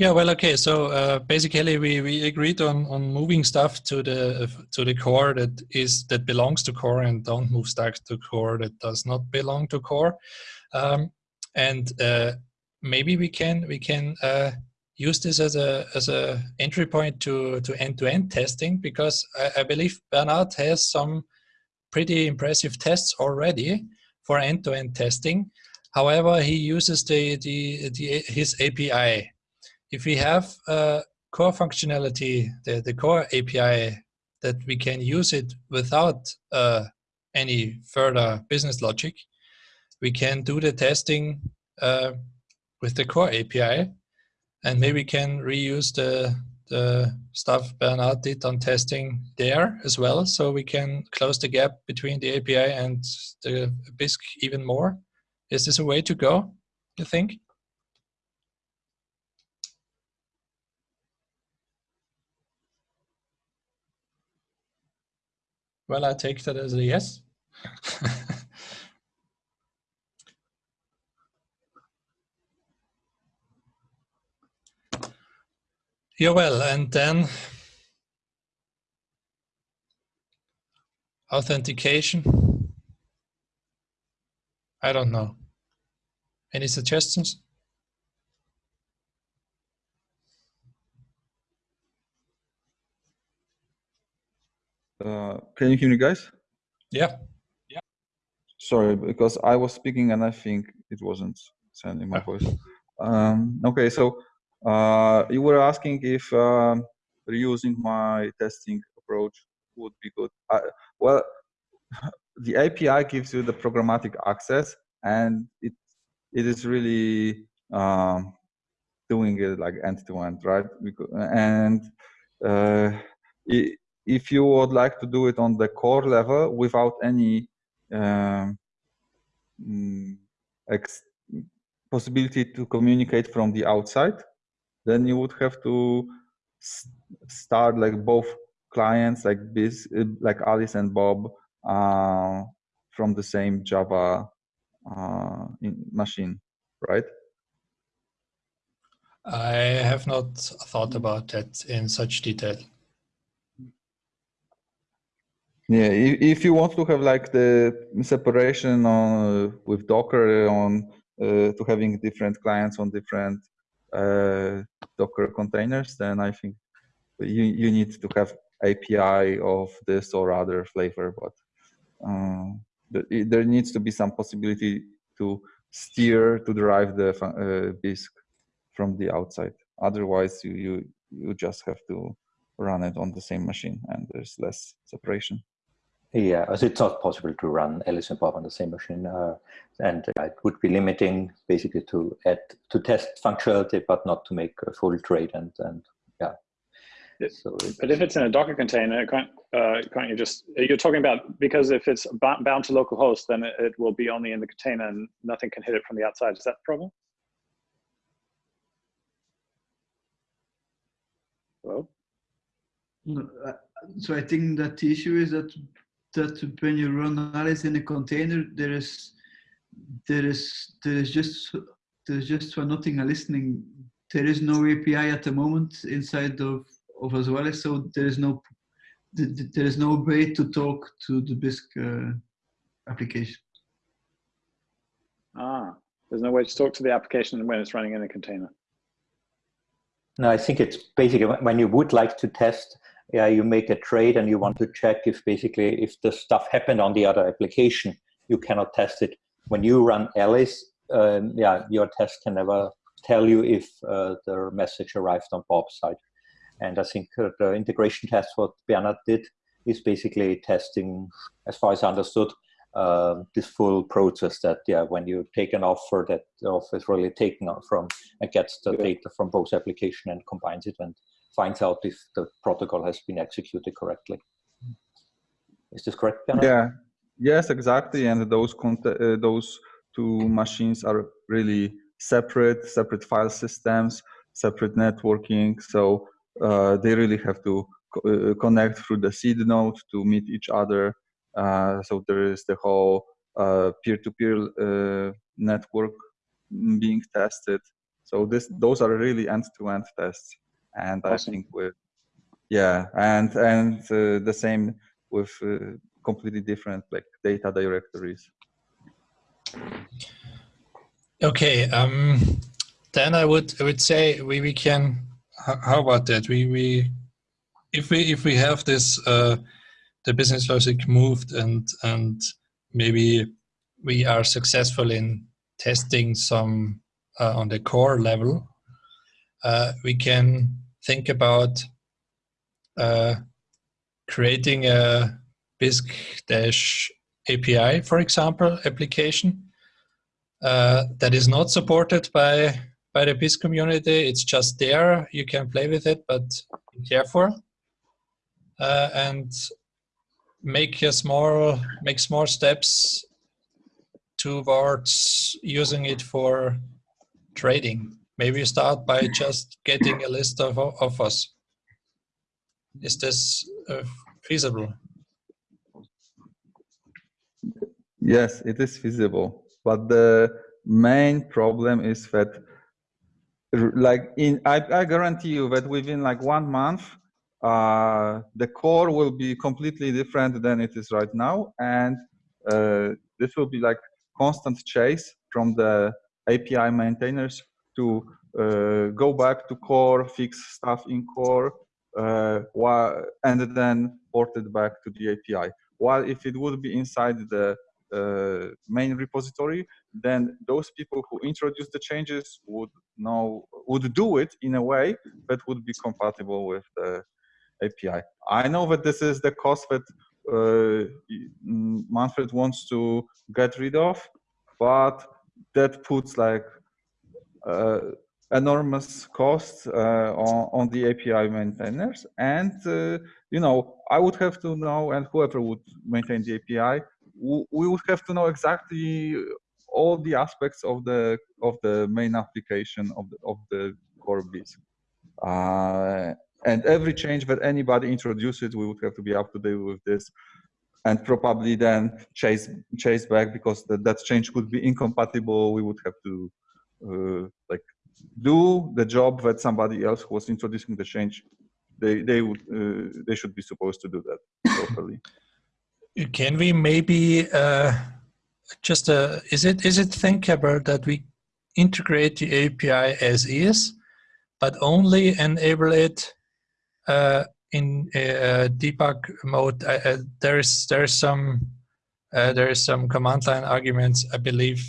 Yeah, well, okay. So uh, basically, we, we agreed on on moving stuff to the to the core that is that belongs to core, and don't move stuff to core that does not belong to core. Um, and uh, maybe we can we can uh, use this as a as a entry point to to end to end testing because I, I believe Bernard has some pretty impressive tests already for end to end testing. However, he uses the, the, the his API. If we have a core functionality, the, the core API, that we can use it without uh, any further business logic, we can do the testing uh, with the core API and maybe we can reuse the the stuff Bernard did on testing there as well, so we can close the gap between the API and the Bisq even more. Is this a way to go, you think? Well, I take that as a yes. Yeah, well, and then authentication. I don't know. Any suggestions? Uh, can you hear me, guys? Yeah. Yeah. Sorry, because I was speaking and I think it wasn't sending my voice. Um, okay, so you were asking if um, reusing my testing approach would be good. Well, the API gives you the programmatic access, and it it is really um, doing it like end to end, right? And uh, if you would like to do it on the core level without any um, mm, possibility to communicate from the outside, then you would have to start like both clients like this like alice and bob uh, from the same java uh, machine right? I have not thought about that in such detail. Yeah if you want to have like the separation on with docker on uh, to having different clients on different Docker containers, then I think you, you need to have API of this or other flavor, but uh, there needs to be some possibility to steer to derive the uh, Bisq from the outside. Otherwise, you, you you just have to run it on the same machine, and there's less separation. Yeah, as it's not possible to run Alice and Bob on the same machine, uh, and uh, it would be limiting basically to add to test functionality, but not to make a full trade. And and yeah, So but if it's in a Docker container, can't, uh, can't you just, you're talking about, because if it's bound to localhost, then it, it will be only in the container and nothing can hit it from the outside. Is that the problem? Hello? No, uh, So I think that the issue is that that when you run Alice in a container, there is there is there is just there is just for nothing a listening. There is no API at the moment inside of of as well as so there is no th- th- there is no way to talk to the Bisq uh, application. Ah, there's no way to talk to the application when it's running in a container. No, I think it's basically when you would like to test, yeah, you make a trade and you want to check if basically if the stuff happened on the other application, you cannot test it. When you run Alice, um, yeah, your test can never tell you if uh, the message arrived on Bob's side. And I think uh, the integration test what Bernard did is basically testing, as far as I understood, uh, this full process that yeah, when you take an offer, that the offer is really taken out from and gets the Yeah. data from both application and combines it and finds out if the protocol has been executed correctly. Is this correct, Bernard? Yeah, yes, exactly. And those uh, those two machines are really separate, separate file systems, separate networking. So uh, they really have to co- uh, connect through the seed node to meet each other. Uh, so there is the whole uh, peer-to-peer uh, network mm, being tested. So this those are really end-to-end tests, and I Awesome. think with yeah, and and uh, the same with uh, completely different like data directories. Okay, um, then I would I would say we, we can. How, how about that? We we if we if we have this uh, the business logic moved and and maybe we are successful in testing some uh, on the core level, uh, we can think about uh, creating a Bisq dash API, for example, application uh, that is not supported by by the Bisq community. It's just there. You can play with it, but be careful. Uh, and make a small make small steps towards using it for trading. Maybe start by just getting a list of offers. Is this uh, feasible? Yes, it is feasible, but the main problem is that, like in, I, I guarantee you that within like one month, uh, the core will be completely different than it is right now, and uh, this will be like constant chase from the API maintainers to uh, go back to core, fix stuff in core, uh, and then port it back to the API. While if it would be inside the uh, main repository, then those people who introduce the changes would know would do it in a way that would be compatible with the API. I know that this is the cost that uh, Manfred wants to get rid of, but that puts like enormous costs uh, on, on the API maintainers. And, uh, you know, I would have to know, and whoever would maintain the API, we would have to know exactly all the aspects of the of the main application of the, of the core Bisq. Uh, and every change that anybody introduces, we would have to be up to date with this and probably then chase chase back because that, that change could be incompatible. We would have to uh, like do the job that somebody else who was introducing the change. They they would uh, they should be supposed to do that properly. Can we maybe uh, just uh, is it is it thinkable that we integrate the API as is, but only enable it uh, in uh, debug mode? Uh, uh, there is there is some uh, there is some command line arguments I believe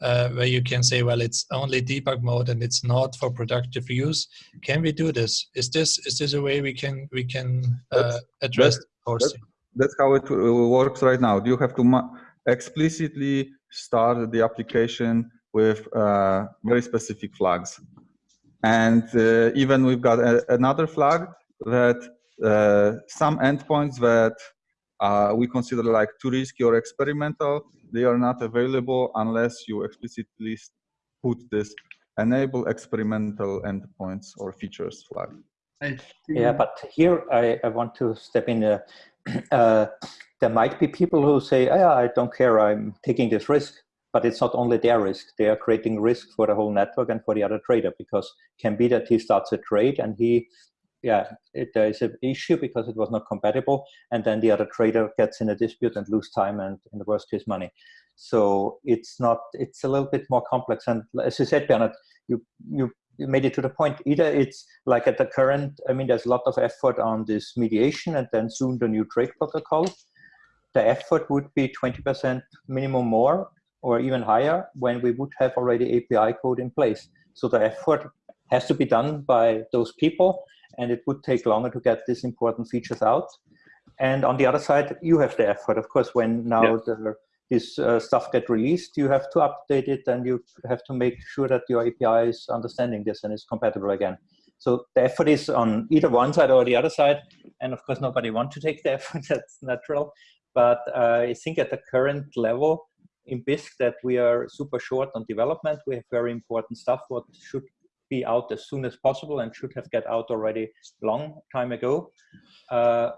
uh, where you can say, well, it's only debug mode and it's not for productive use. Can we do this? Is this is this a way we can we can uh, address that's-? That's how it uh, works right now. Do you have to explicitly start the application with uh, very specific flags. And uh, even we've got a, another flag that uh, some endpoints that uh, we consider like too risky or experimental, they are not available unless you explicitly put this enable experimental endpoints or features flag. Yeah, but here I, I want to step in. Uh, uh, there might be people who say, oh, I don't care, I'm taking this risk, but it's not only their risk. They are creating risk for the whole network and for the other trader because can be that he starts a trade and he yeah, it, uh, there is an issue because it was not compatible, and then the other trader gets in a dispute and lose time and, in the worst case, money. So it's not. It's a little bit more complex. And as you said, Bernard, you you you made it to the point. Either it's like at the current. I mean, there's a lot of effort on this mediation, and then soon the new trade protocol. The effort would be 20% minimum more, or even higher, when we would have already API code in place. So the effort has to be done by those people and it would take longer to get these important features out. And on the other side, you have the effort. Of course, when now yeah. the, this uh, stuff get released, you have to update it and you have to make sure that your API is understanding this and is compatible again. So the effort is on either one side or the other side. And of course, nobody wants to take the effort, that's natural. But uh, I think at the current level in Bisq that we are super short on development. We have very important stuff what should be out as soon as possible and should have get out already long time ago. Uh,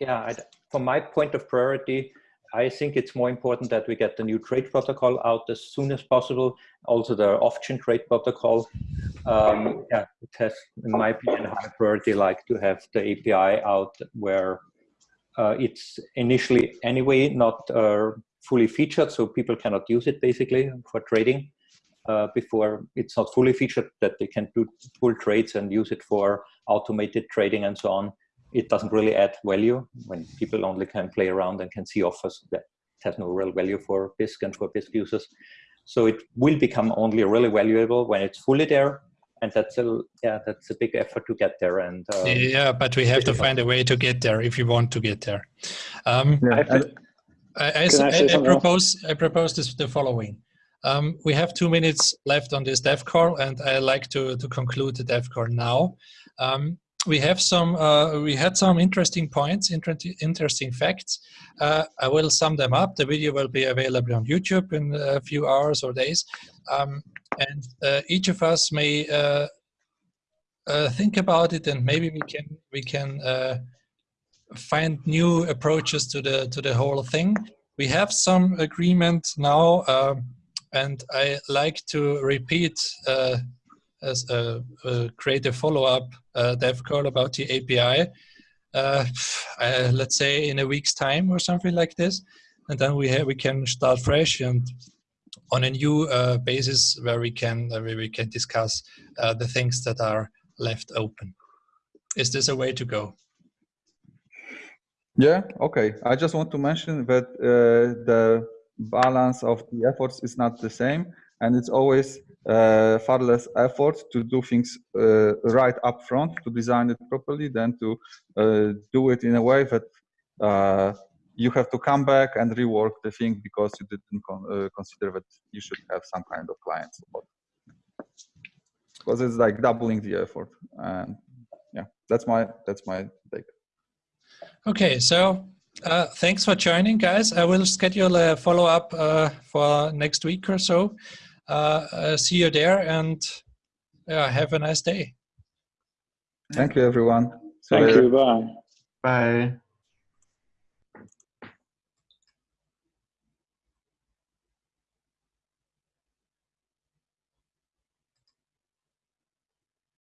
yeah, I, from my point of priority, I think it's more important that we get the new trade protocol out as soon as possible. Also the off-chain trade protocol. Um, yeah, it has, in my opinion, high priority like to have the API out where uh, it's initially anyway not uh, fully featured, so people cannot use it basically for trading uh, before it's not fully featured that they can do full trades and use it for automated trading and so on. It doesn't really add value when people only can play around and can see offers that has no real value for Bisq and for Bisq users. So it will become only really valuable when it's fully there. And that's a yeah, that's a big effort to get there. And um, yeah, but we have to find a way to get there if you want to get there. Um, yeah. I, I, I, I propose I propose this the following. Um, we have two minutes left on this dev call, and I like to, to conclude the dev call now. Um, we have some, uh, we had some interesting points, inter interesting facts. Uh, I will sum them up. The video will be available on YouTube in a few hours or days. Um, and uh, each of us may uh, uh, think about it and maybe we can, we can uh, find new approaches to the, to the whole thing. We have some agreement now um, and I like to repeat uh, as a, a create a follow-up uh, dev call about the API. Uh, uh, let's say in a week's time or something like this, and then we have, we can start fresh and on a new uh, basis where we can uh, where we can discuss the things that are left open. Is this a way to go? Yeah. Okay. I just want to mention that the balance of the efforts is not the same and it's always uh, far less effort to do things uh, right up front to design it properly than to uh, do it in a way that uh, you have to come back and rework the thing because you didn't con uh, consider that you should have some kind of client support. Because it's like doubling the effort and yeah that's my that's my take. Okay so uh, thanks for joining, guys. I will schedule a follow-up uh, for next week or so. Uh, uh see you there and have a nice day. Thank you, everyone. See Thank you. Bye. Bye.